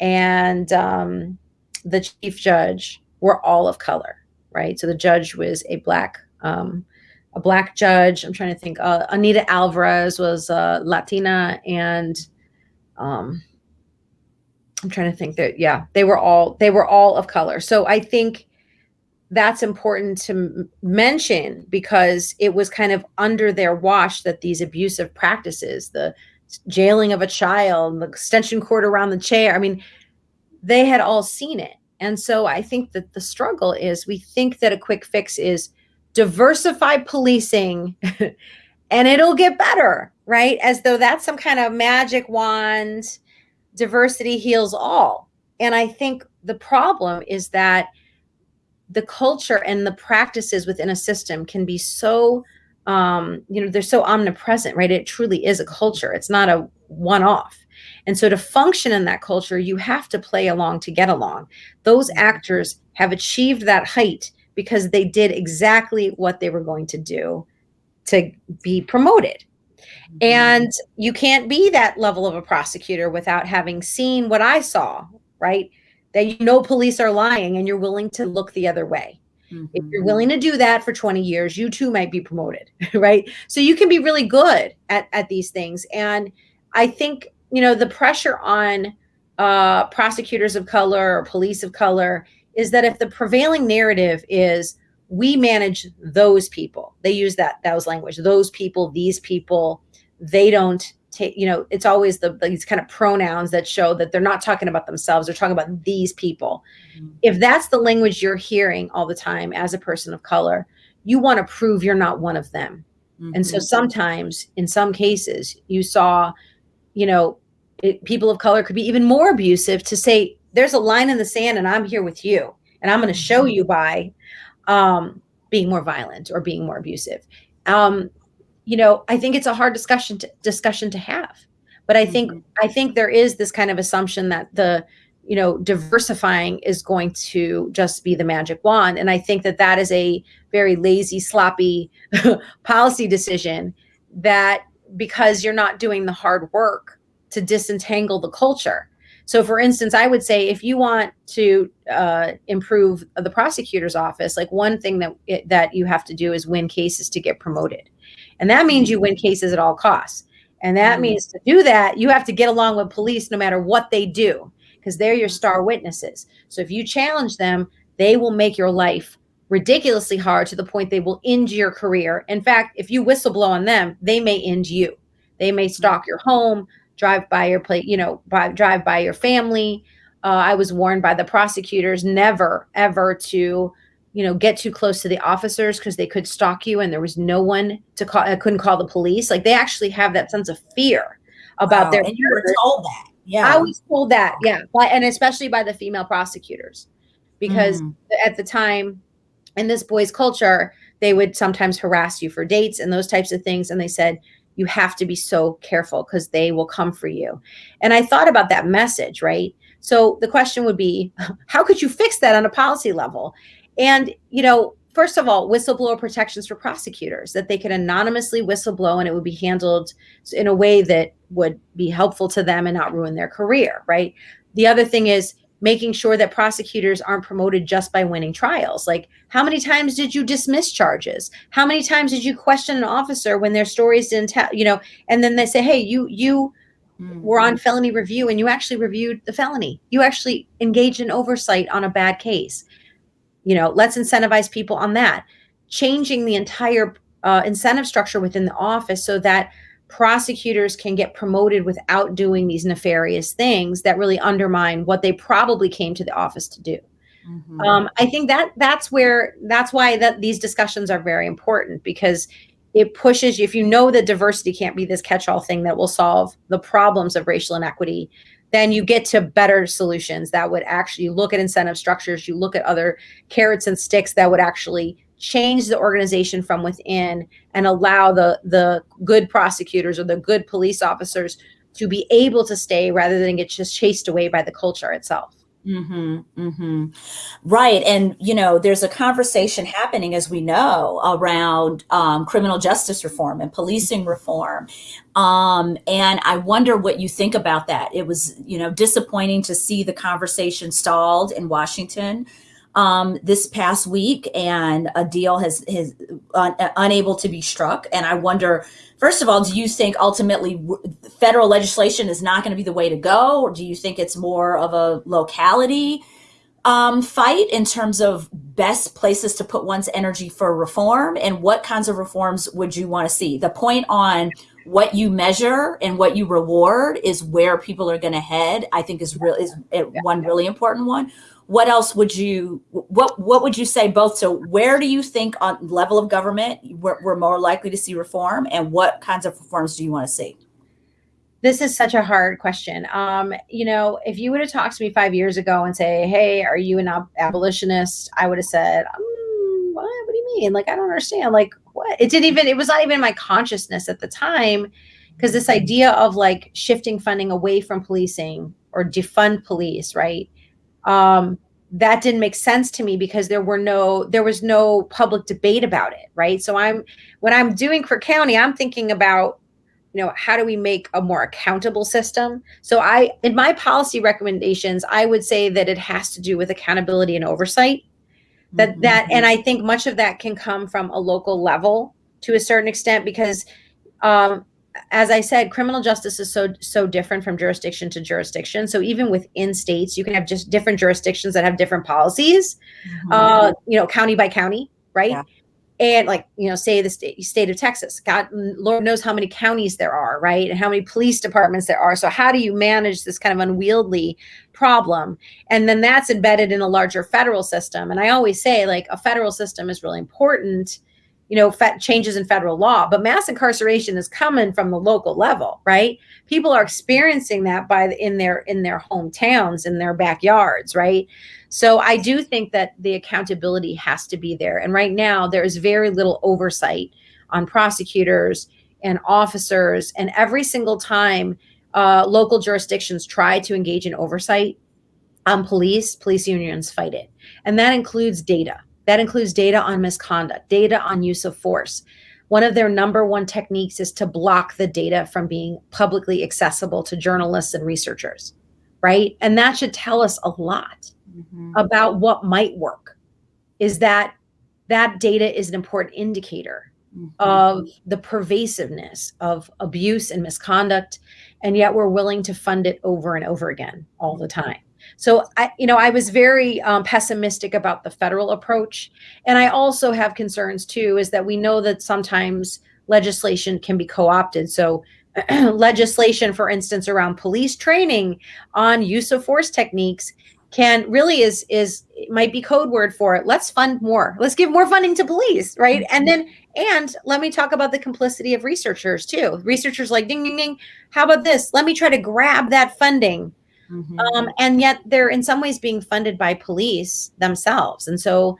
and um, the chief judge were all of color, right? So the judge was a black um, a black judge. I'm trying to think. Uh, Anita Alvarez was uh, Latina, and um, I'm trying to think that yeah, they were all they were all of color. So I think that's important to mention because it was kind of under their wash that these abusive practices, the jailing of a child, the extension cord around the chair, I mean, they had all seen it. And so I think that the struggle is we think that a quick fix is diversify policing *laughs* and it'll get better, right? As though that's some kind of magic wand diversity heals all. And I think the problem is that the culture and the practices within a system can be so um, you know they're so omnipresent right it truly is a culture it's not a one off and so to function in that culture you have to play along to get along those mm-hmm. actors have achieved that height because they did exactly what they were going to do to be promoted Mm-hmm. And you can't be that level of a prosecutor without having seen what I saw, right? That you know police are lying and you're willing to look the other way. Mm-hmm. If you're mm-hmm. willing to do that for 20 years, you too might be promoted, *laughs* right? So you can be really good at, at these things. And I think, you know, the pressure on uh, prosecutors of color or police of color is that if the prevailing narrative is we manage those people, they use that those language, those people, these people, they don't take you know it's always the these kind of pronouns that show that they're not talking about themselves they're talking about these people mm-hmm. if that's the language you're hearing all the time as a person of color you want to prove you're not one of them mm-hmm. and so mm-hmm. sometimes in some cases you saw you know it, people of color could be even more abusive to say there's a line in the sand and i'm here with you and i'm going to show mm-hmm. you by um, being more violent or being more abusive um, you know, I think it's a hard discussion to, discussion to have. But I think mm-hmm. I think there is this kind of assumption that the you know diversifying is going to just be the magic wand, and I think that that is a very lazy, sloppy *laughs* policy decision. That because you're not doing the hard work to disentangle the culture. So, for instance, I would say if you want to uh, improve the prosecutor's office, like one thing that that you have to do is win cases to get promoted. And that means you win cases at all costs. And that mm-hmm. means to do that, you have to get along with police no matter what they do, because they're your star witnesses. So if you challenge them, they will make your life ridiculously hard to the point they will end your career. In fact, if you whistleblow on them, they may end you. They may stalk your home, drive by your plate, you know, by, drive by your family. Uh, I was warned by the prosecutors never, ever to you know get too close to the officers because they could stalk you and there was no one to call i couldn't call the police. Like they actually have that sense of fear about their and you were told that yeah. I was told that yeah and especially by the female prosecutors. Because mm. at the time in this boys culture they would sometimes harass you for dates and those types of things and they said you have to be so careful because they will come for you. And i thought about that message right? So the question would be *laughs* how could you fix that on a policy level and, you know, first of all, whistleblower protections for prosecutors that they could anonymously whistleblow and it would be handled in a way that would be helpful to them and not ruin their career, right? The other thing is making sure that prosecutors aren't promoted just by winning trials. Like, how many times did you dismiss charges? How many times did you question an officer when their stories didn't tell, you know, and then they say, hey, you, you, mm-hmm. were on felony review and you actually reviewed the felony. You actually engaged in oversight on a bad case you know let's incentivize people on that changing the entire uh, incentive structure within the office so that prosecutors can get promoted without doing these nefarious things that really undermine what they probably came to the office to do Mm-hmm. Um, I think that that's where that's why that these discussions are very important because it pushes you. If you know that diversity can't be this catch-all thing that will solve the problems of racial inequity, then you get to better solutions that would actually look at incentive structures. You look at other carrots and sticks that would actually change the organization from within and allow the the good prosecutors or the good police officers to be able to stay rather than get just chased away by the culture itself. Mm-hmm, mm-hmm. Right. And, you know, there's a conversation happening, as we know, around um, criminal justice reform and policing reform. Um, and I wonder what you think about that. It was, you know, disappointing to see the conversation stalled in Washington um, this past week, and a deal has, has un, unable to be struck. And I wonder, first of all, do you think ultimately federal legislation is not going to be the way to go, or do you think it's more of a locality um, fight in terms of best places to put one's energy for reform, and what kinds of reforms would you want to see? The point on what you measure and what you reward is where people are going to head. I think is real is one really important one what else would you what what would you say both so where do you think on level of government we're, we're more likely to see reform and what kinds of reforms do you want to see? This is such a hard question. Um, you know if you would have talked to me five years ago and say hey are you an ab- abolitionist? I would have said mm, what, what do you mean? Like i don't understand. Like what? It didn't even it was not even in my consciousness at the time because this idea of like shifting funding away from policing or defund police right um, that didn't make sense to me because there were no there was no public debate about it right? So i'm when i'm doing Crook County i'm thinking about you know how do we make a more accountable system? So i in my policy recommendations i would say that it has to do with accountability and oversight. That mm-hmm. that and i think much of that can come from a local level to a certain extent because um, as I said, criminal justice is so so different from jurisdiction to jurisdiction. So even within states, you can have just different jurisdictions that have different policies. Mm-hmm. Uh, you know, county by county, right? Yeah. And like you know, say the state, state of Texas, God, Lord knows how many counties there are, right? And how many police departments there are. So how do you manage this kind of unwieldy problem? And then that's embedded in a larger federal system. And I always say, like, a federal system is really important you know, changes in federal law, but mass incarceration is coming from the local level, right? People are experiencing that by the, in their in their hometowns, in their backyards, right? So I do think that the accountability has to be there. And right now, there is very little oversight on prosecutors and officers. And every single time uh, local jurisdictions try to engage in oversight on police, police unions fight it, and that includes data that includes data on misconduct, data on use of force. One of their number one techniques is to block the data from being publicly accessible to journalists and researchers, right? And that should tell us a lot mm-hmm. about what might work. Is that that data is an important indicator mm-hmm. of the pervasiveness of abuse and misconduct, and yet we're willing to fund it over and over again all the time. So I, you know, I was very um, pessimistic about the federal approach, and I also have concerns too. Is that we know that sometimes legislation can be co-opted. So *clears throat* legislation, for instance, around police training on use of force techniques can really is is might be code word for it let's fund more. Let's give more funding to police right? And then and let me talk about the complicity of researchers too. Researchers like ding ding ding. How about this? Let me try to grab that funding Mm-hmm. Um, and yet they're in some ways being funded by police themselves. And so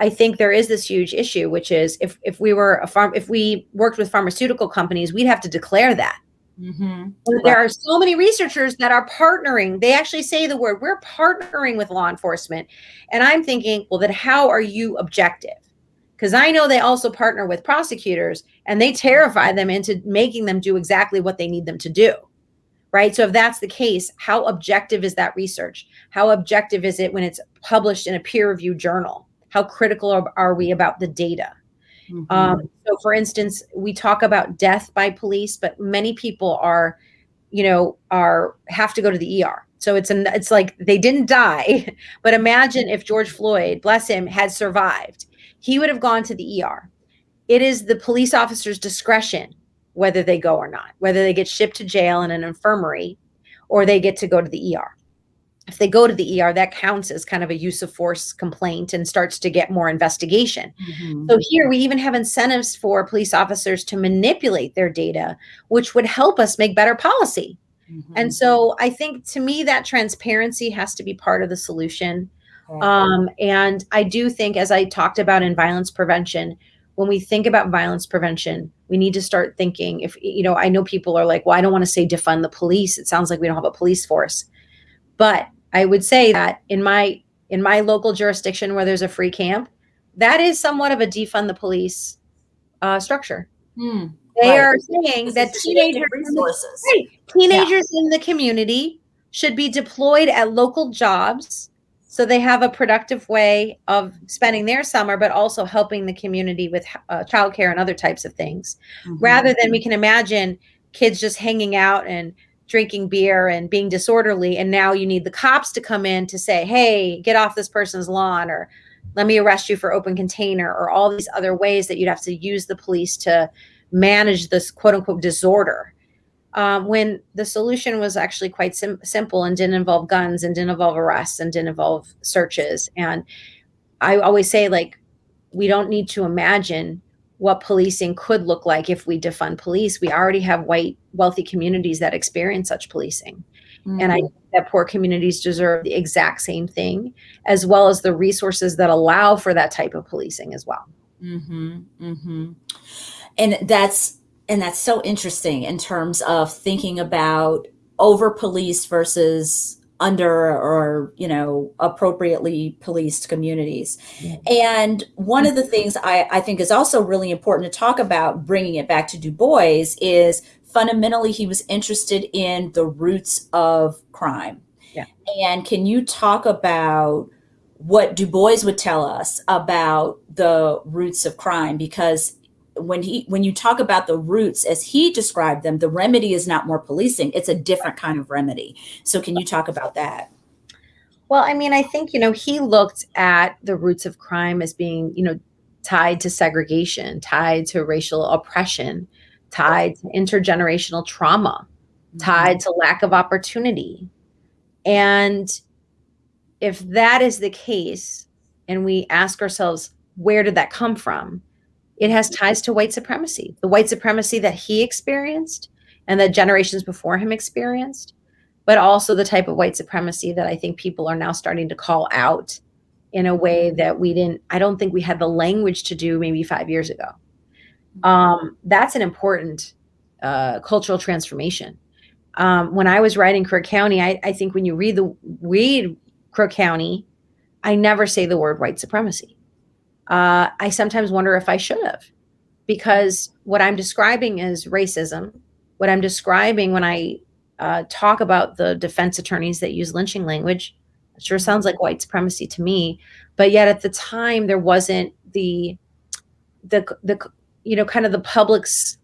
I think there is this huge issue, which is if if we were a farm, if we worked with pharmaceutical companies, we'd have to declare that. Mm-hmm. There are so many researchers that are partnering. They actually say the word, we're partnering with law enforcement. And I'm thinking, well, then how are you objective? Because I know they also partner with prosecutors and they terrify them into making them do exactly what they need them to do right? So if that's the case, how objective is that research? How objective is it when it's published in a peer-reviewed journal? How critical are, are we about the data? Mm-hmm. Um, so, for instance, we talk about death by police, but many people are, you know, are have to go to the ER. So it's an it's like they didn't die, *laughs* but imagine if George Floyd, bless him, had survived, he would have gone to the ER. It is the police officer's discretion whether they go or not, whether they get shipped to jail in an infirmary or they get to go to the ER. if they go to the ER, that counts as kind of a use of force complaint and starts to get more investigation. Mm-hmm. So here we even have incentives for police officers to manipulate their data, which would help us make better policy. Mm-hmm. And so I think to me that transparency has to be part of the solution. Um, and I do think, as I talked about in violence prevention, when we think about violence prevention, we need to start thinking if, you know, I know people are like, well, I don't want to say defund the police. It sounds like we don't have a police force. But I would say that in my in my local jurisdiction where there's a free camp, that is somewhat of a defund the police uh, structure. Hmm, they right. are saying that teenagers, resources. Right, teenagers yeah. in the community should be deployed at local jobs so they have a productive way of spending their summer, but also helping the community with uh, childcare and other types of things, mm-hmm. rather than we can imagine kids just hanging out and drinking beer and being disorderly. And now you need the cops to come in to say, hey, get off this person's lawn or let me arrest you for open container or all these other ways that you'd have to use the police to manage this quote unquote disorder um, when the solution was actually quite sim- simple and didn't involve guns and didn't involve arrests and didn't involve searches. And I always say, like, we don't need to imagine what policing could look like if we defund police. We already have white, wealthy communities that experience such policing. Mm-hmm. And I think that poor communities deserve the exact same thing, as well as the resources that allow for that type of policing as well. Mm-hmm. Mm-hmm. And that's and that's so interesting in terms of thinking about over policed versus under or you know appropriately policed communities. And one of the things I, I think is also really important to talk about bringing it back to du bois is fundamentally he was interested in the roots of crime. Yeah. and can you talk about what du bois would tell us about the roots of crime? Because when he when you talk about the roots as he described them the remedy is not more policing it's a different kind of remedy. So can you talk about that? Well i mean i think you know he looked at the roots of crime as being you know tied to segregation tied to racial oppression tied to intergenerational trauma mm-hmm. tied to lack of opportunity. And if that is the case and we ask ourselves where did that come from it has ties to white supremacy, the white supremacy that he experienced and that generations before him experienced, but also the type of white supremacy that I think people are now starting to call out in a way that we didn't, I don't think we had the language to do maybe five years ago. Um, that's an important uh, cultural transformation. Um, when I was writing Crook County, I, I think when you read the read Crook County, I never say the word white supremacy uh, I sometimes wonder if I should have, because what I'm describing is racism. What I'm describing when I uh, talk about the defense attorneys that use lynching language, sure sounds like white supremacy to me. But yet at the time, there wasn't the the the you know kind of the public's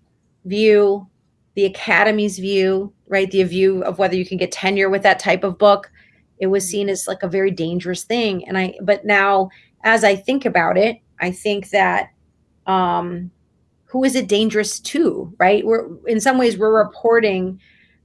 view, the academy's view, right? The view of whether you can get tenure with that type of book. It was seen as like a very dangerous thing, and I. But now as I think about it, I think that um, who is it dangerous to, right? We're in some ways we're reporting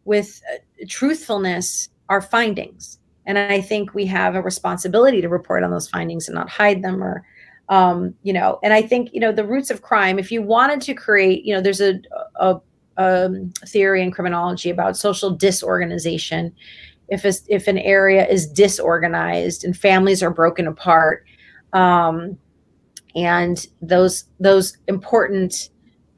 with uh, truthfulness our findings, and I think we have a responsibility to report on those findings and not hide them or. Um, you know, and I think you know the roots of crime. If you wanted to create, you know, there's a, a, a um, theory in criminology about social disorganization. If if an area is disorganized and families are broken apart, um, and those those important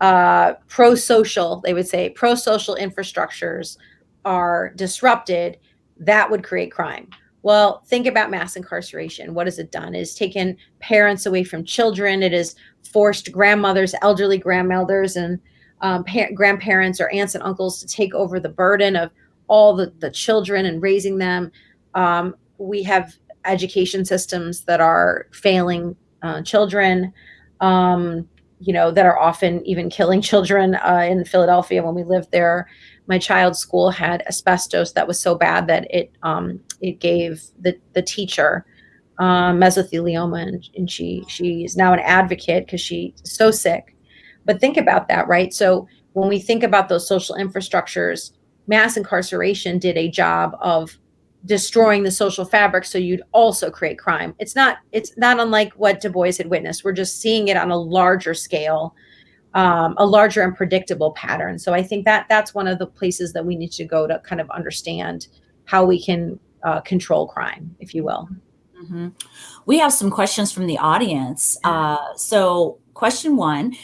uh, pro-social, they would say, pro-social infrastructures are disrupted, that would create crime. Well, think about mass incarceration. What has it done? It has taken parents away from children. It has forced grandmothers, elderly grandmothers, and um, grandparents or aunts and uncles to take over the burden of all the, the children and raising them. Um, we have education systems that are failing uh, children, um, you know, that are often even killing children. Uh, in Philadelphia, when we lived there, my child's school had asbestos that was so bad that it um, it gave the the teacher uh, mesothelioma, and, and she she is now an advocate because she's so sick. But think about that, right? So when we think about those social infrastructures, mass incarceration did a job of destroying the social fabric so you'd also create crime. It's not it's not unlike what du bois had witnessed. We're just seeing it on a larger scale um, a larger and predictable pattern. So i think that that's one of the places that we need to go to kind of understand how we can uh, control crime if you will. Mm-hmm. we have some questions from the audience. Uh, so question one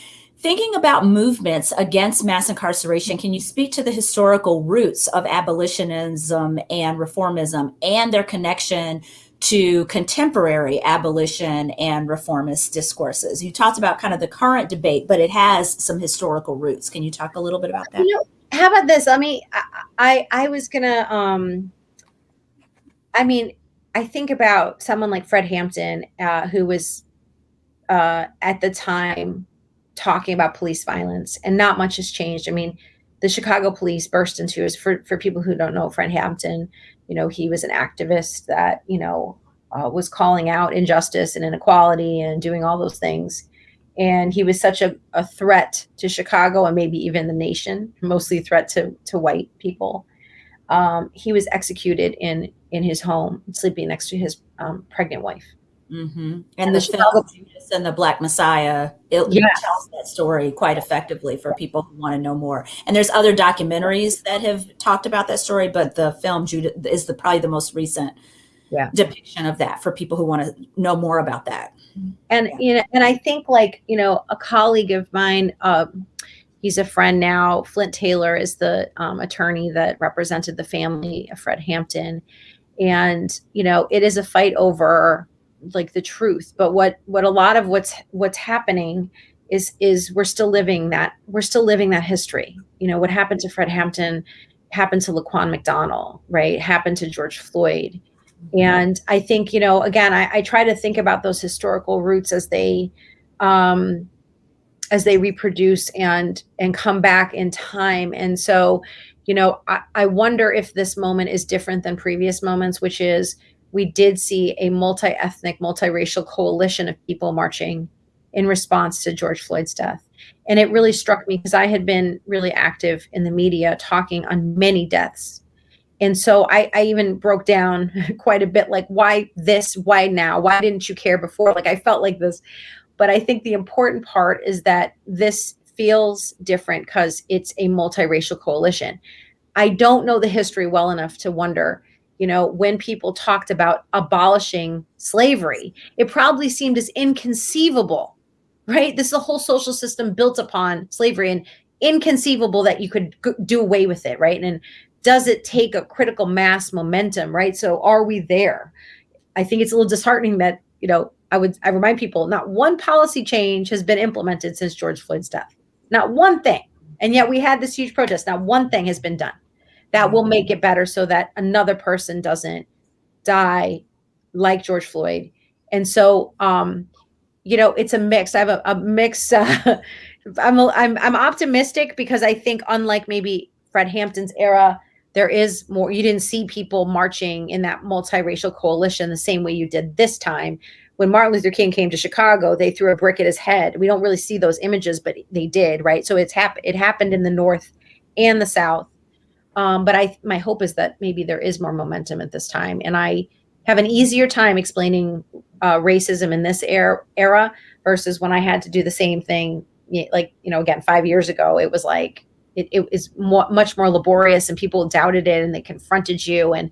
Thinking about movements against mass incarceration, can you speak to the historical roots of abolitionism and reformism and their connection to contemporary abolition and reformist discourses? You talked about kind of the current debate, but it has some historical roots. Can you talk a little bit about that? You know, how about this? I mean, I I, I was gonna um I mean, I think about someone like Fred Hampton, uh, who was uh, at the time talking about police violence, and not much has changed. I mean, the Chicago police burst into tears. For for people who don't know, Fred Hampton, you know, he was an activist that you know uh, was calling out injustice and inequality and doing all those things. And he was such a, a threat to Chicago and maybe even the nation, mostly a threat to to white people. Um, he was executed in in his home, sleeping next to his um, pregnant wife. Mm-hmm. And, and, the, the film Judas and the Black Messiah it yes. tells that story quite effectively for people who want to know more. And there's other documentaries that have talked about that story, but the film Judas is the probably the most recent yeah. depiction of that for people who want to know more about that. And yeah. you know, and I think like you know, a colleague of mine. Um, he's a friend now. Flint Taylor is the um, attorney that represented the family of Fred Hampton, and you know, it is a fight over like the truth but what what a lot of what's what's happening is is we're still living that we're still living that history. You know what happened to fred hampton happened to laquan mcdonald right? Happened to george floyd. And i think you know again I, I try to think about those historical roots as they um as they reproduce and and come back in time. And so you know I, I wonder if this moment is different than previous moments which is we did see a multi ethnic, multiracial coalition of people marching in response to George Floyd's death. And it really struck me because I had been really active in the media talking on many deaths. And so I, I even broke down *laughs* quite a bit like, why this? Why now? Why didn't you care before? Like, I felt like this. But I think the important part is that this feels different because it's a multiracial coalition. I don't know the history well enough to wonder you know, when people talked about abolishing slavery, it probably seemed as inconceivable, right? This is a whole social system built upon slavery and inconceivable that you could do away with it, right? And does it take a critical mass momentum, right? So are we there? I think it's a little disheartening that, you know, I would I remind people not one policy change has been implemented since George Floyd's death. Not one thing. And yet we had this huge protest. Not one thing has been done that will make it better so that another person doesn't die like George Floyd. And so, um, you know, it's a mix. I have a, a mix. *laughs* Uh, I'm, a, I'm, I'm optimistic because I think unlike maybe Fred Hampton's era, there is more, you didn't see people marching in that multiracial coalition the same way you did this time. When Martin Luther King came to Chicago, they threw a brick at his head. We don't really see those images, but they did, right? So it's happened. It happened in the North and the South um, but I, my hope is that maybe there is more momentum at this time, and I have an easier time explaining uh, racism in this era, era versus when I had to do the same thing. Like you know, again, five years ago, it was like it, it is more, much more laborious, and people doubted it, and they confronted you, and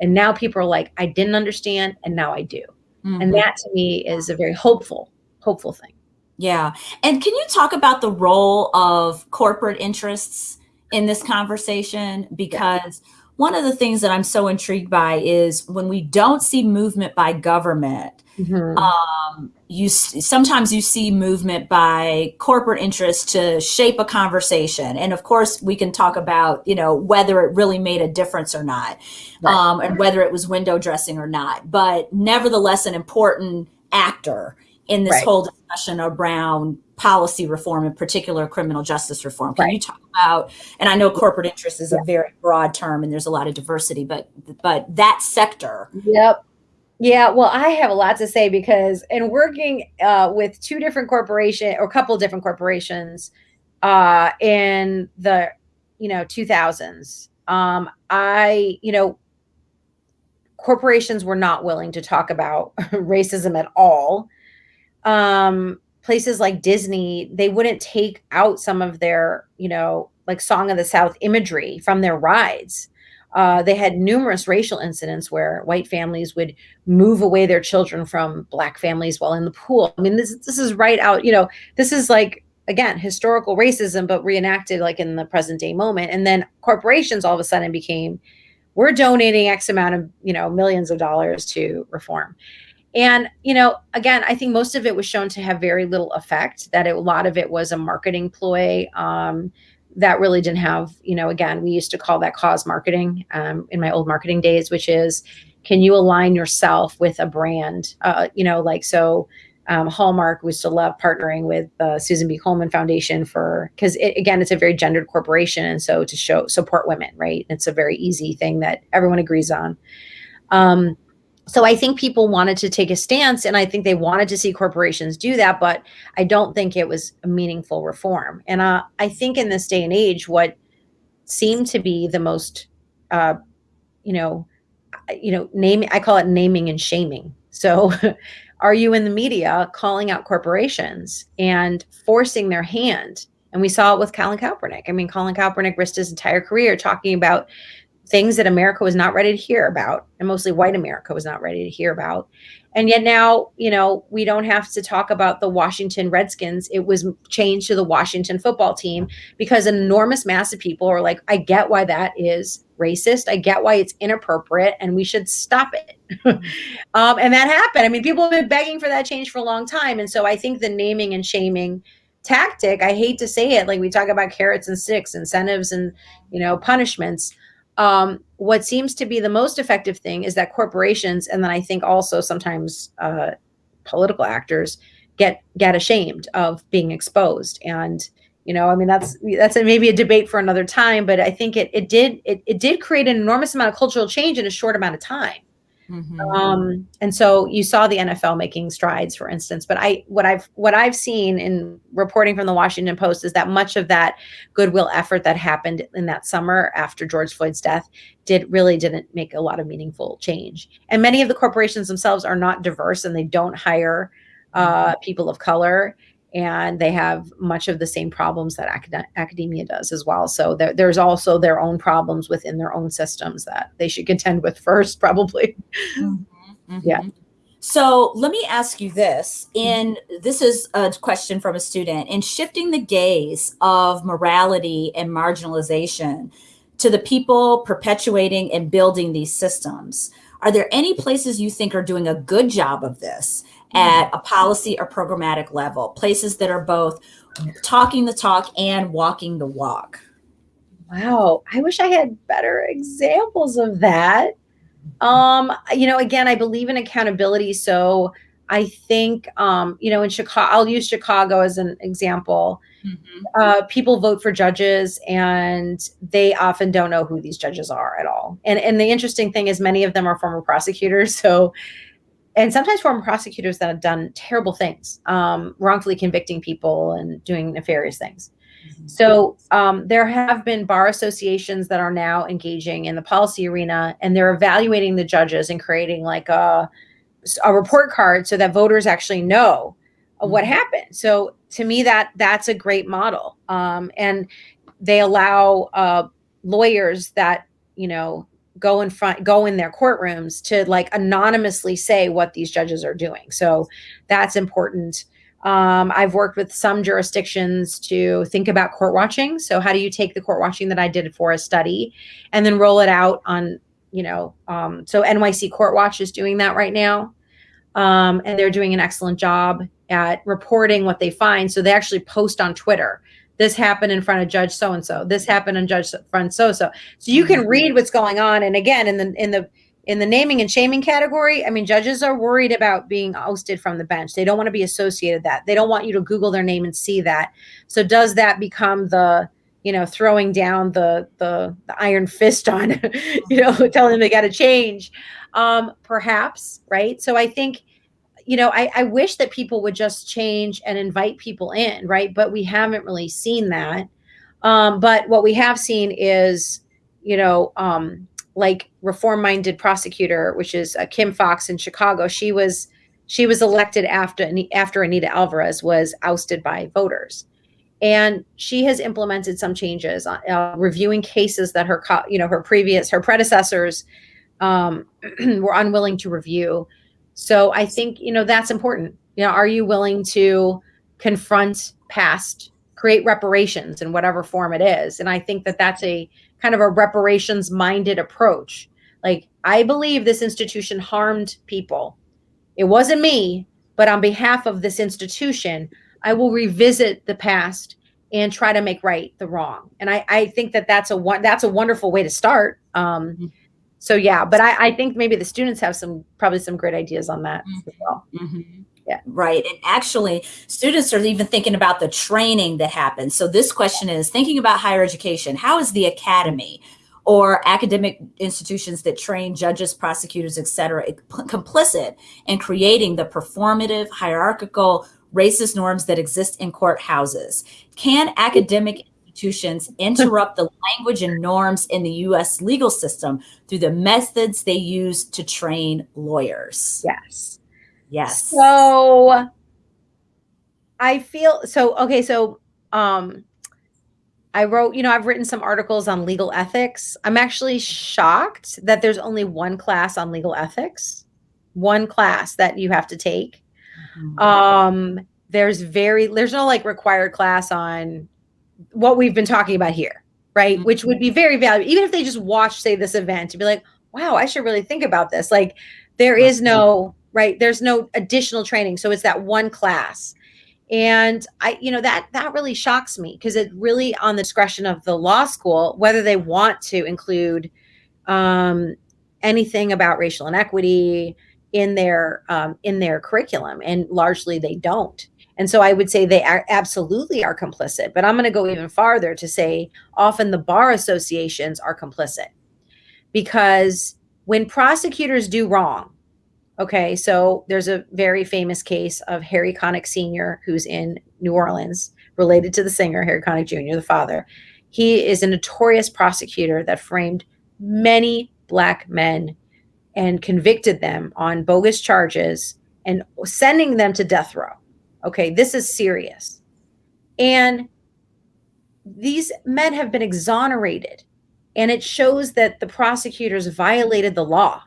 and now people are like, I didn't understand, and now I do, mm-hmm. and that to me is a very hopeful, hopeful thing. Yeah, and can you talk about the role of corporate interests? In this conversation because one of the things that I'm so intrigued by is when we don't see movement by government, mm-hmm. um, you sometimes you see movement by corporate interests to shape a conversation, and of course we can talk about you know whether it really made a difference or not, right. um, and whether it was window dressing or not. But nevertheless, an important actor in this right. whole discussion around policy reform, in particular criminal justice reform. Can right. you talk about? And I know corporate interest is yeah. a very broad term, and there's a lot of diversity, but but that sector. Yep. Yeah, well, I have a lot to say because in working uh, with two different corporations or a couple of different corporations uh, in the you know 2000s, um, I you know corporations were not willing to talk about *laughs* racism at all. Um, places like Disney, they wouldn't take out some of their, you know, like Song of the South imagery from their rides. Uh, they had numerous racial incidents where white families would move away their children from black families while in the pool. I mean, this this is right out. You know, this is like again historical racism, but reenacted like in the present day moment. And then corporations all of a sudden became, we're donating X amount of you know millions of dollars to reform. And, you know, again, I think most of it was shown to have very little effect, that it, a lot of it was a marketing ploy um, that really didn't have, you know, again, we used to call that cause marketing um, in my old marketing days, which is can you align yourself with a brand? Uh, you know, like, so um, Hallmark we still love partnering with the Susan G. Komen Foundation for, because it, again, it's a very gendered corporation. And so to show support women, right? It's a very easy thing that everyone agrees on. Um, so I think people wanted to take a stance and I think they wanted to see corporations do that, but I don't think it was a meaningful reform. And uh, I think in this day and age, what seemed to be the most, uh, you know, you know, naming, I call it naming and shaming. So *laughs* are you in the media calling out corporations and forcing their hand? And we saw it with Colin Kaepernick. I mean, Colin Kaepernick risked his entire career talking about things that America was not ready to hear about, and mostly white America was not ready to hear about. And yet now, you know, we don't have to talk about the Washington Redskins. It was changed to the Washington football team because an enormous mass of people are like, I get why that is racist. I get why it's inappropriate and we should stop it. *laughs* um, and that happened. I mean, people have been begging for that change for a long time. And so I think the naming and shaming tactic, I hate to say it, like we talk about carrots and sticks, incentives and, you know, punishments um, what seems to be the most effective thing is that corporations, and then I think also sometimes uh, political actors, get get ashamed of being exposed. And you know, I mean, that's that's a, maybe a debate for another time. But I think it it did it, it did create an enormous amount of cultural change in a short amount of time. Mm-hmm. Um, and so you saw the NFL making strides, for instance. But I, what I've what I've seen in reporting from the Washington Post is that much of that goodwill effort that happened in that summer after George Floyd's death did really didn't make a lot of meaningful change. And many of the corporations themselves are not diverse, and they don't hire uh, mm-hmm. people of color and they have much of the same problems that acad- academia does as well. So there, there's also their own problems within their own systems that they should contend with *laughs* first, probably. Mm-hmm, mm-hmm. Yeah. So let me ask you this. In this is a question from a student. In shifting the gaze of morality and marginalization to the people perpetuating and building these systems, are there any places you think are doing a good job of this? At a policy or programmatic level, places that are both talking the talk and walking the walk. Wow, I wish I had better examples of that. Um, you know, again, I believe in accountability, so I think um, you know, in Chicago, I'll use Chicago as an example. Mm-hmm. Uh, people vote for judges, and they often don't know who these judges are at all. And and the interesting thing is, many of them are former prosecutors, *laughs* so and sometimes former prosecutors that have done terrible things, um, wrongfully convicting people and doing nefarious things. Mm-hmm. So um, there have been bar associations that are now engaging in the policy arena, and they're evaluating the judges and creating like a a report card so that voters actually know mm-hmm. what happened. So to me, that that's a great model, um, and they allow uh, lawyers that you know go in front go in their courtrooms to like anonymously say what these judges are doing. So that's important. Um, i've worked with some jurisdictions to think about court watching. So how do you take the court watching that i did for a study and then roll it out on you know um, so nyc court watch is doing that right now. Um, and they're doing an excellent job at reporting what they find. So they actually post on twitter this happened in front of judge so and so this happened in judge front so so so you can mm-hmm. read what's going on. And again in the in the in the naming and shaming category i mean judges are worried about being ousted from the bench. They don't want to be associated that. They don't want you to google their name and see that. So does that become the you know throwing down the the, the iron fist on *laughs* you know *laughs* telling them they got to change? Um perhaps right? So i think you know, I, I wish that people would just change and invite people in, right? But we haven't really seen that. Um, but what we have seen is, you know, um, like reform-minded prosecutor, which is uh, Kim Foxx in Chicago. She was she was elected after after Anita Alvarez was ousted by voters, and she has implemented some changes, uh, uh reviewing cases that her you know her previous her predecessors um, *clears throat* were unwilling to review. So I think you know that's important. You know, are you willing to confront past, create reparations in whatever form it is? And I think that that's a kind of a reparations minded approach. Like, I believe this institution harmed people. It wasn't me, but on behalf of this institution, I will revisit the past and try to make right the wrong. And I, I think that that's a one that's a wonderful way to start. Um, mm-hmm. So yeah, but I, I think maybe the students have some probably some great ideas on that mm-hmm. as well. Mm-hmm. Yeah. Right. And actually, students are even thinking about the training that happens. So, this question is thinking about higher education. How is the academy or academic institutions that train judges, prosecutors, et cetera, complicit in creating the performative, hierarchical, racist norms that exist in courthouses? Can academic institutions interrupt the language and norms in the US legal system through the methods they use to train lawyers? Yes. Yes. So I feel so okay, so um I wrote, you know, I've written some articles on legal ethics. I'm actually shocked that there's only one class on legal ethics. One class that you have to take. Mm-hmm. Um there's very there's no like required class on what we've been talking about here, right? Mm-hmm. Which would be very valuable even if they just watch say this event to be like, "Wow, I should really think about this." Like there is no right there's no additional training so it's that one class and i you know that that really shocks me because it really on the discretion of the law school whether they want to include um, anything about racial inequity in their um, in their curriculum and largely they don't and so i would say they are absolutely are complicit but i'm going to go even farther to say often the bar associations are complicit because when prosecutors do wrong Okay, so there's a very famous case of Harry Connick Sr., who's in New Orleans, related to the singer Harry Connick Jr., the father. He is a notorious prosecutor that framed many black men and convicted them on bogus charges and sending them to death row. Okay, this is serious. And these men have been exonerated, and it shows that the prosecutors violated the law.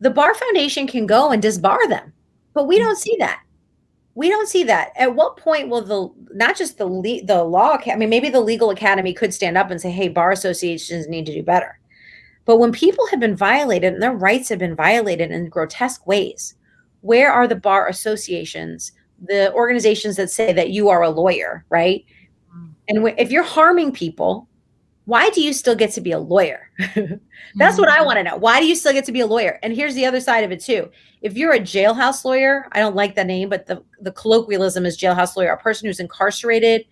The bar foundation can go and disbar them but we don't see that. We don't see that. At what point will the not just the the law i mean maybe the legal academy could stand up and say hey bar associations need to do better. But when people have been violated and their rights have been violated in grotesque ways where are the bar associations the organizations that say that you are a lawyer right mm. and if you're harming people why do you still get to be a lawyer? *laughs* That's what I mm-hmm. want to know. Why do you still get to be a lawyer? And here's the other side of it too. If you're a jailhouse lawyer, I don't like that name, but the, the colloquialism is jailhouse lawyer, a person who's incarcerated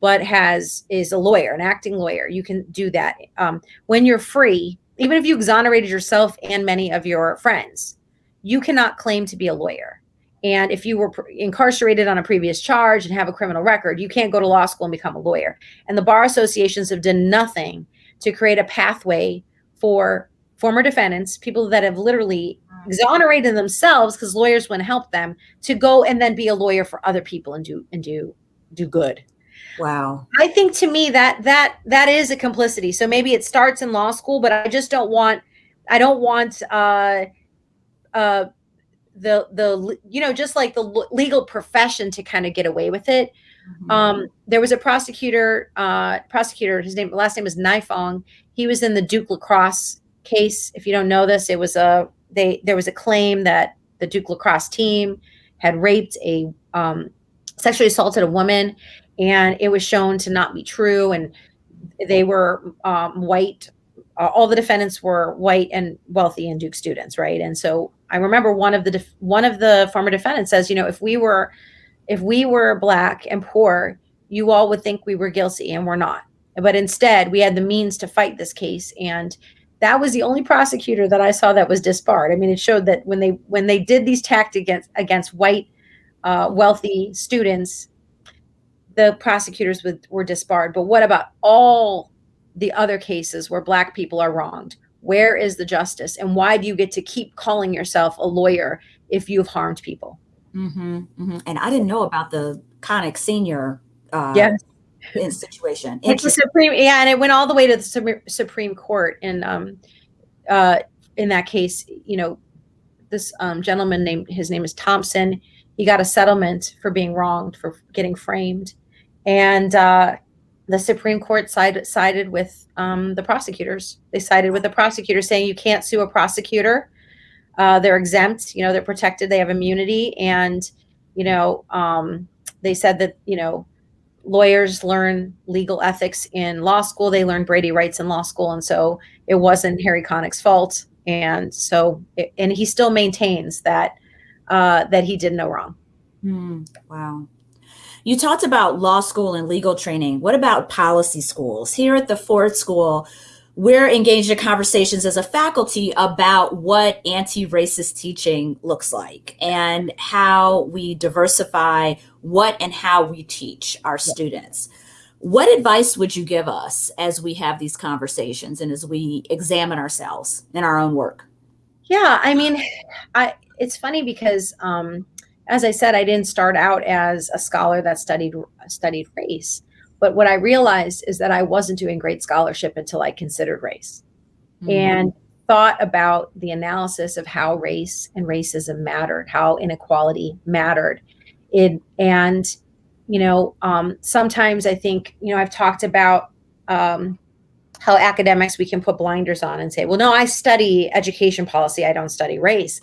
but has is a lawyer, an acting lawyer. You can do that. Um, when you're free, even if you exonerated yourself and many of your friends, you cannot claim to be a lawyer. And if you were incarcerated on a previous charge and have a criminal record, you can't go to law school and become a lawyer. And the bar associations have done nothing to create a pathway for former defendants, people that have literally exonerated themselves because lawyers wouldn't help them, to go and then be a lawyer for other people and do and do do good. Wow. I think to me that that that is a complicity. So maybe it starts in law school, but I just don't want I don't want uh uh the the you know just like the legal profession to kind of get away with it. Mm-hmm. Um, there was a prosecutor, uh, prosecutor. His name, last name was Nifong. He was in the Duke lacrosse case. If you don't know this, it was a they. There was a claim that the Duke lacrosse team had raped a um, sexually assaulted a woman, and it was shown to not be true. And they were um, white. Uh, all the defendants were white and wealthy and Duke students, right? And so I remember one of the one of the former defendants says, you know, if we were if we were black and poor, you all would think we were guilty and we're not. But instead, we had the means to fight this case and that was the only prosecutor that I saw that was disbarred. I mean, it showed that when they when they did these tactics against against white uh, wealthy students, the prosecutors would, were disbarred. But what about all the other cases where black people are wronged, Where is the justice? And why do you get to keep calling yourself a lawyer if you've harmed people? Mm-hmm, mm-hmm. And I didn't know about the Connick Senior uh, yes. situation. It's the Supreme, yeah, and it went all the way to the Supreme Court. And um, uh, in that case, you know, this um, gentleman named his name is Thompson. He got a settlement for being wronged for getting framed, and uh, the Supreme Court sided sided with um, the prosecutors. They sided with the prosecutor saying you can't sue a prosecutor. Uh, they're exempt. You know, they're protected. They have immunity, and you know, um, they said that you know lawyers learn legal ethics in law school. They learn Brady rights in law school, and so it wasn't Harry Connick's fault. And so, it, and he still maintains that uh, that he did no wrong. Mm, wow. You talked about law school and legal training. What about policy schools? Here at the Ford School, we're engaged in conversations as a faculty about what anti-racist teaching looks like and how we diversify what and how we teach our students. What advice would you give us as we have these conversations and as we examine ourselves in our own work? Yeah, I mean, I it's funny because um, as I said, I didn't start out as a scholar that studied studied race. But what I realized is that I wasn't doing great scholarship until I considered race mm-hmm. and thought about the analysis of how race and racism mattered, how inequality mattered. It and you know, um, sometimes I think you know I've talked about um, how academics we can put blinders on and say, well, no, I study education policy, I don't study race.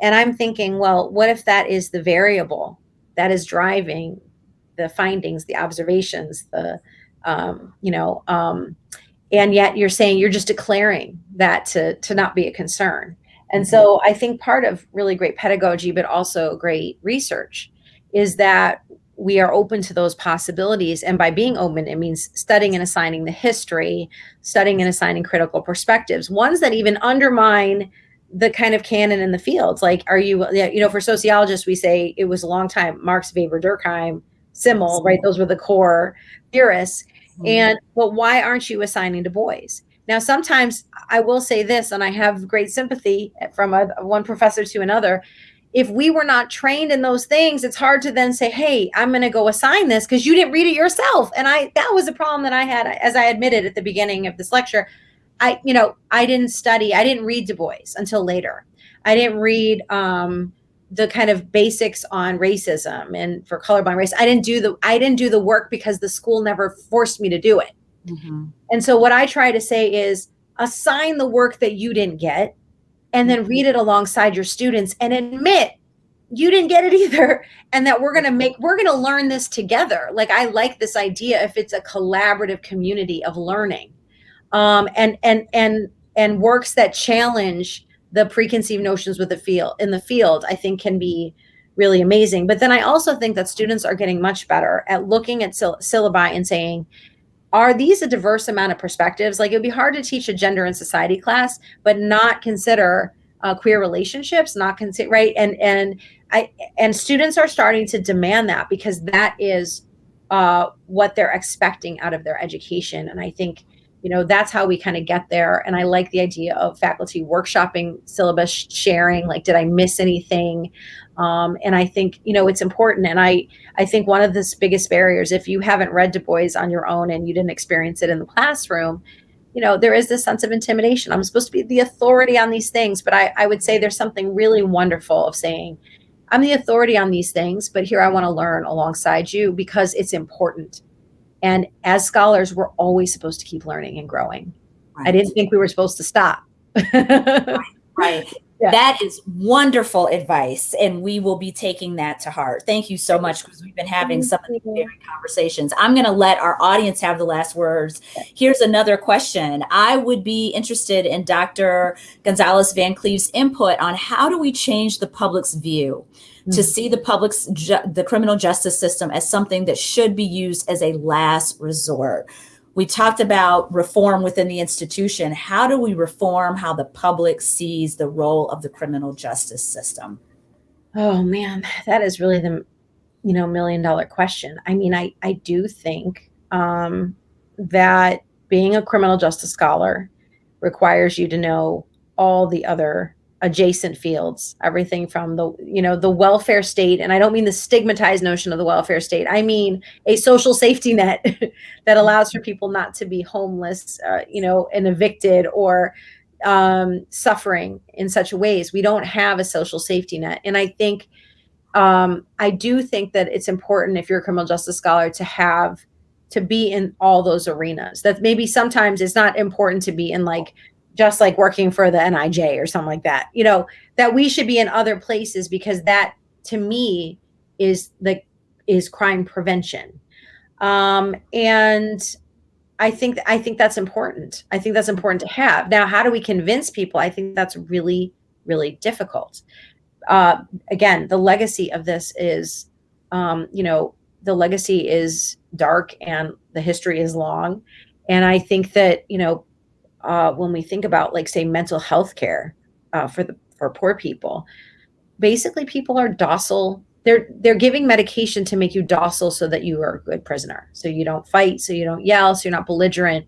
And I'm thinking, well, what if that is the variable that is driving the findings, the observations, the, um, you know, um, and yet you're saying you're just declaring that to, to not be a concern. And so I think part of really great pedagogy, but also great research, is that we are open to those possibilities. And by being open, it means studying and assigning the history, studying and assigning critical perspectives, ones that even undermine the kind of canon in the fields. Like, are you, you know, for sociologists, we say it was a long time, Marx, Weber, Durkheim, Simmel, right? Those were the core theorists. Mm-hmm. And, but why aren't you assigning Du Bois? Now, sometimes I will say this, and I have great sympathy from a, one professor to another. If we were not trained in those things, it's hard to then say, "Hey, I'm going to go assign this because you didn't read it yourself." And I that was a problem that I had, as I admitted at the beginning of this lecture. I, you know, I didn't study, I didn't read Du Bois until later. I didn't read um, the kind of basics on racism and for colorblind race. I didn't do the I didn't do the work because the school never forced me to do it. Mm-hmm. And so what I try to say is assign the work that you didn't get and then read it alongside your students and admit you didn't get it either *laughs* and that we're going to make we're going to learn this together. Like I like this idea if it's a collaborative community of learning. Um and and and and works that challenge the preconceived notions with the field in the field i think can be really amazing. But then i also think that students are getting much better at looking at syll- syllabi and saying are these a diverse amount of perspectives? Like it would be hard to teach a gender and society class but not consider uh, queer relationships not consider right? And and i and students are starting to demand that because that is uh, what they're expecting out of their education. And i think you know that's how we kind of get there. And i like the idea of faculty workshopping syllabus sharing like did i miss anything? Um, and i think you know it's important. And i i think one of the biggest barriers if you haven't read du bois on your own and you didn't experience it in the classroom you know there is this sense of intimidation. I'm supposed to be the authority on these things but i, I would say there's something really wonderful of saying i'm the authority on these things but here i want to learn alongside you because it's important and as scholars, we're always supposed to keep learning and growing. Right. I didn't think we were supposed to stop. right. right. *laughs* Yeah. That is wonderful advice, and we will be taking that to heart. Thank you so much because we've been having some of these very conversations. I'm going to let our audience have the last words. Here's another question. I would be interested in Dr. Gonzalez Van Cleve's input on how do we change the public's view to mm-hmm. see the public's the criminal justice system as something that should be used as a last resort. We talked about reform within the institution. How do we reform how the public sees the role of the criminal justice system? Oh man, that is really the you know million dollar question. I mean, I I do think um, that being a criminal justice scholar requires you to know all the other adjacent fields everything from the you know the welfare state and i don't mean the stigmatized notion of the welfare state i mean a social safety net *laughs* that allows for people not to be homeless uh, you know and evicted or um, suffering in such ways. We don't have a social safety net and i think um, i do think that it's important if you're a criminal justice scholar to have to be in all those arenas. That maybe sometimes it's not important to be in like just like working for the NIJ or something like that. You know, that we should be in other places because that to me is the is crime prevention. Um, and I think I think that's important. I think that's important to have. Now, how do we convince people? I think that's really really difficult. Uh, again, the legacy of this is, um, you know, the legacy is dark and the history is long. And I think that you know uh, when we think about like say mental health care uh, for the for poor people basically people are docile. They're they're giving medication to make you docile so that you are a good prisoner. So you don't fight so you don't yell so you're not belligerent.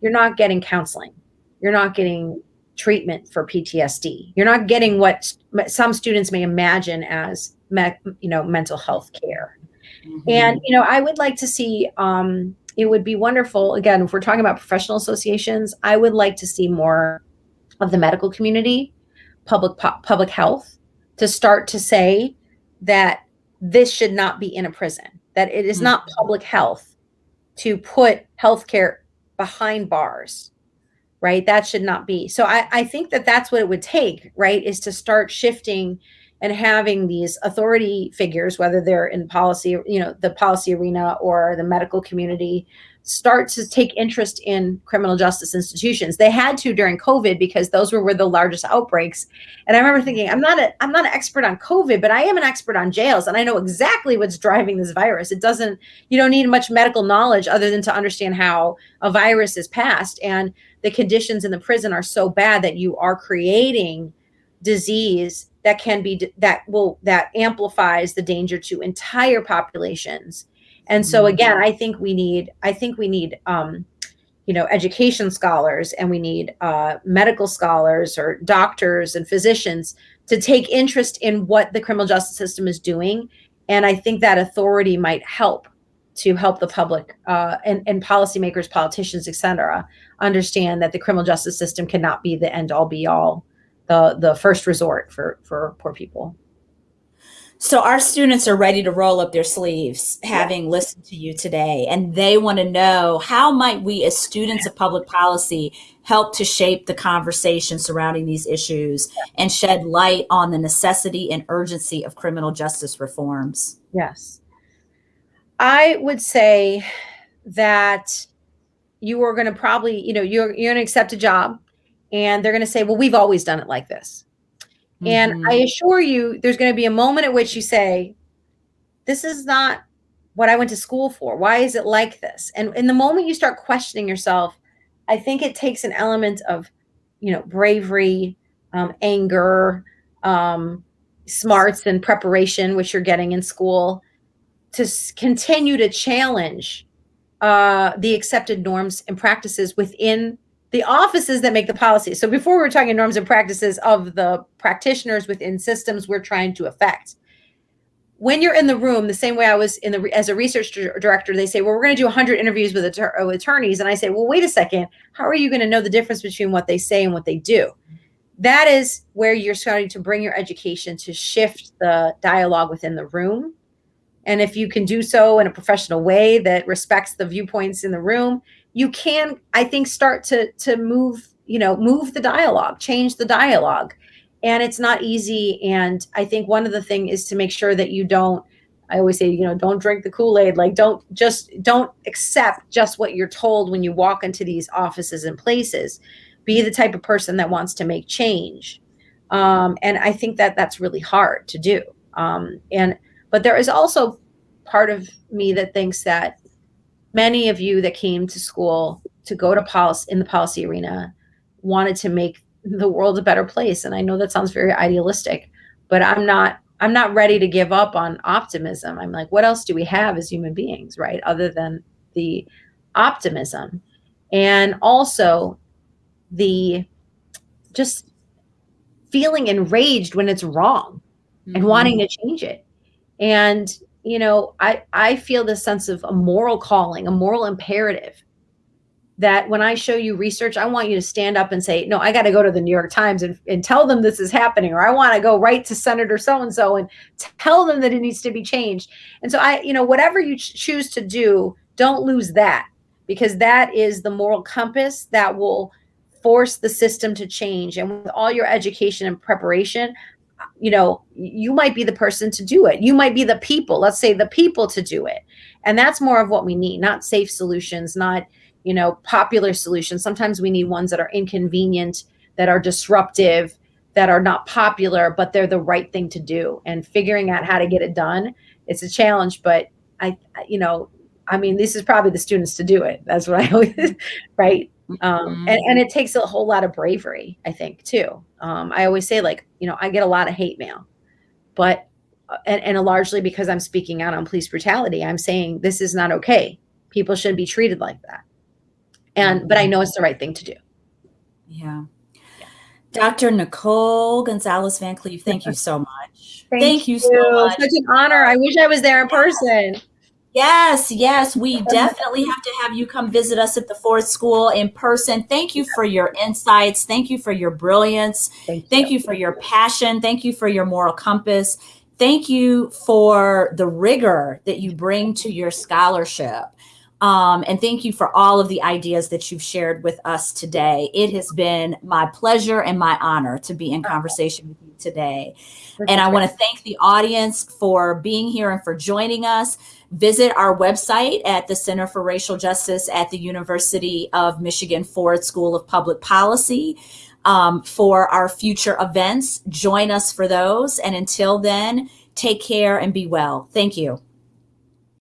You're not getting counseling. You're not getting treatment for ptsd you're not getting what some students may imagine as me, you know mental health care. Mm-hmm. and you know i would like to see um, it would be wonderful again if we're talking about professional associations i would like to see more of the medical community public public health to start to say that this should not be in a prison that it is mm-hmm. not public health to put healthcare behind bars right that should not be so I, I think that that's what it would take right is to start shifting and having these authority figures, whether they're in policy, you know, the policy arena or the medical community, start to take interest in criminal justice institutions. They had to during COVID because those were where the largest outbreaks. And I remember thinking, I'm not a I'm not an expert on COVID, but I am an expert on jails and I know exactly what's driving this virus. It doesn't you don't need much medical knowledge other than to understand how a virus is passed and the conditions in the prison are so bad that you are creating disease that can be that will that amplifies the danger to entire populations. And so mm-hmm. again i think we need i think we need um you know education scholars and we need uh, medical scholars or doctors and physicians to take interest in what the criminal justice system is doing. And i think that authority might help to help the public uh, and, and policymakers politicians etc understand that the criminal justice system cannot be the end all be all the the first resort for for poor people. So our students are ready to roll up their sleeves having yeah. listened to you today and they want to know how might we as students of public policy help to shape the conversation surrounding these issues and shed light on the necessity and urgency of criminal justice reforms. Yes. I would say that you are going to probably, you know, you're you're going to accept a job and they're going to say, well, we've always done it like this. Mm-hmm. And I assure you, there's going to be a moment at which you say, this is not what I went to school for. Why is it like this? And in the moment you start questioning yourself, I think it takes an element of, you know, bravery, um, anger, um, smarts, and preparation, which you're getting in school, to continue to challenge uh, the accepted norms and practices within the offices that make the policy. So before we were talking norms and practices of the practitioners within systems we're trying to affect. When you're in the room, the same way I was in the as a research director, they say, "Well, we're going to do 100 interviews with attorneys," and I say, "Well, wait a second. How are you going to know the difference between what they say and what they do?" That is where you're starting to bring your education to shift the dialogue within the room. And if you can do so in a professional way that respects the viewpoints in the room, you can i think start to to move you know move the dialogue change the dialogue. And it's not easy. And i think one of the thing is to make sure that you don't i always say you know don't drink the kool-aid. Like don't just don't accept just what you're told when you walk into these offices and places. Be the type of person that wants to make change. Um, and i think that that's really hard to do. Um, and but there is also part of me that thinks that many of you that came to school to go to policy in the policy arena wanted to make the world a better place and i know that sounds very idealistic but i'm not i'm not ready to give up on optimism i'm like what else do we have as human beings right other than the optimism and also the just feeling enraged when it's wrong mm-hmm. and wanting to change it. And you know, I I feel this sense of a moral calling, a moral imperative that when I show you research, I want you to stand up and say, no, I got to go to the New York Times and, and tell them this is happening, or I want to go right to Senator so and so and tell them that it needs to be changed. And so I, you know, whatever you ch- choose to do, don't lose that because that is the moral compass that will force the system to change. And with all your education and preparation, you know, you might be the person to do it. You might be the people, let's say the people to do it. And that's more of what we need, not safe solutions, not you know popular solutions sometimes we need ones that are inconvenient that are disruptive that are not popular but they're the right thing to do and figuring out how to get it done it's a challenge but i you know i mean this is probably the students to do it that's what i always *laughs* right um, mm-hmm. and, and it takes a whole lot of bravery i think too um, i always say like you know i get a lot of hate mail but uh, and, and largely because i'm speaking out on police brutality i'm saying this is not okay people shouldn't be treated like that and but I know it's the right thing to do. Yeah. Dr. Nicole Gonzalez Van Cleve, thank you *laughs* so much. thank, thank, you, you so much. Such an honor. I wish I was there in person. Yes, yes, we definitely have to have you come visit us at the Ford School in person. Thank you for your insights. Thank you for your brilliance. Thank you, Thank you for your passion. Thank you for your moral compass. Thank you for the rigor that you bring to your scholarship. Um, and thank you for all of the ideas that you've shared with us today. It has been my pleasure and my honor to be in conversation with you today. And I want to thank the audience for being here and for joining us. Visit our website at the Center for Racial Justice at the University of Michigan Ford School of Public Policy um, for our future events. Join us for those. And until then, take care and be well. Thank you.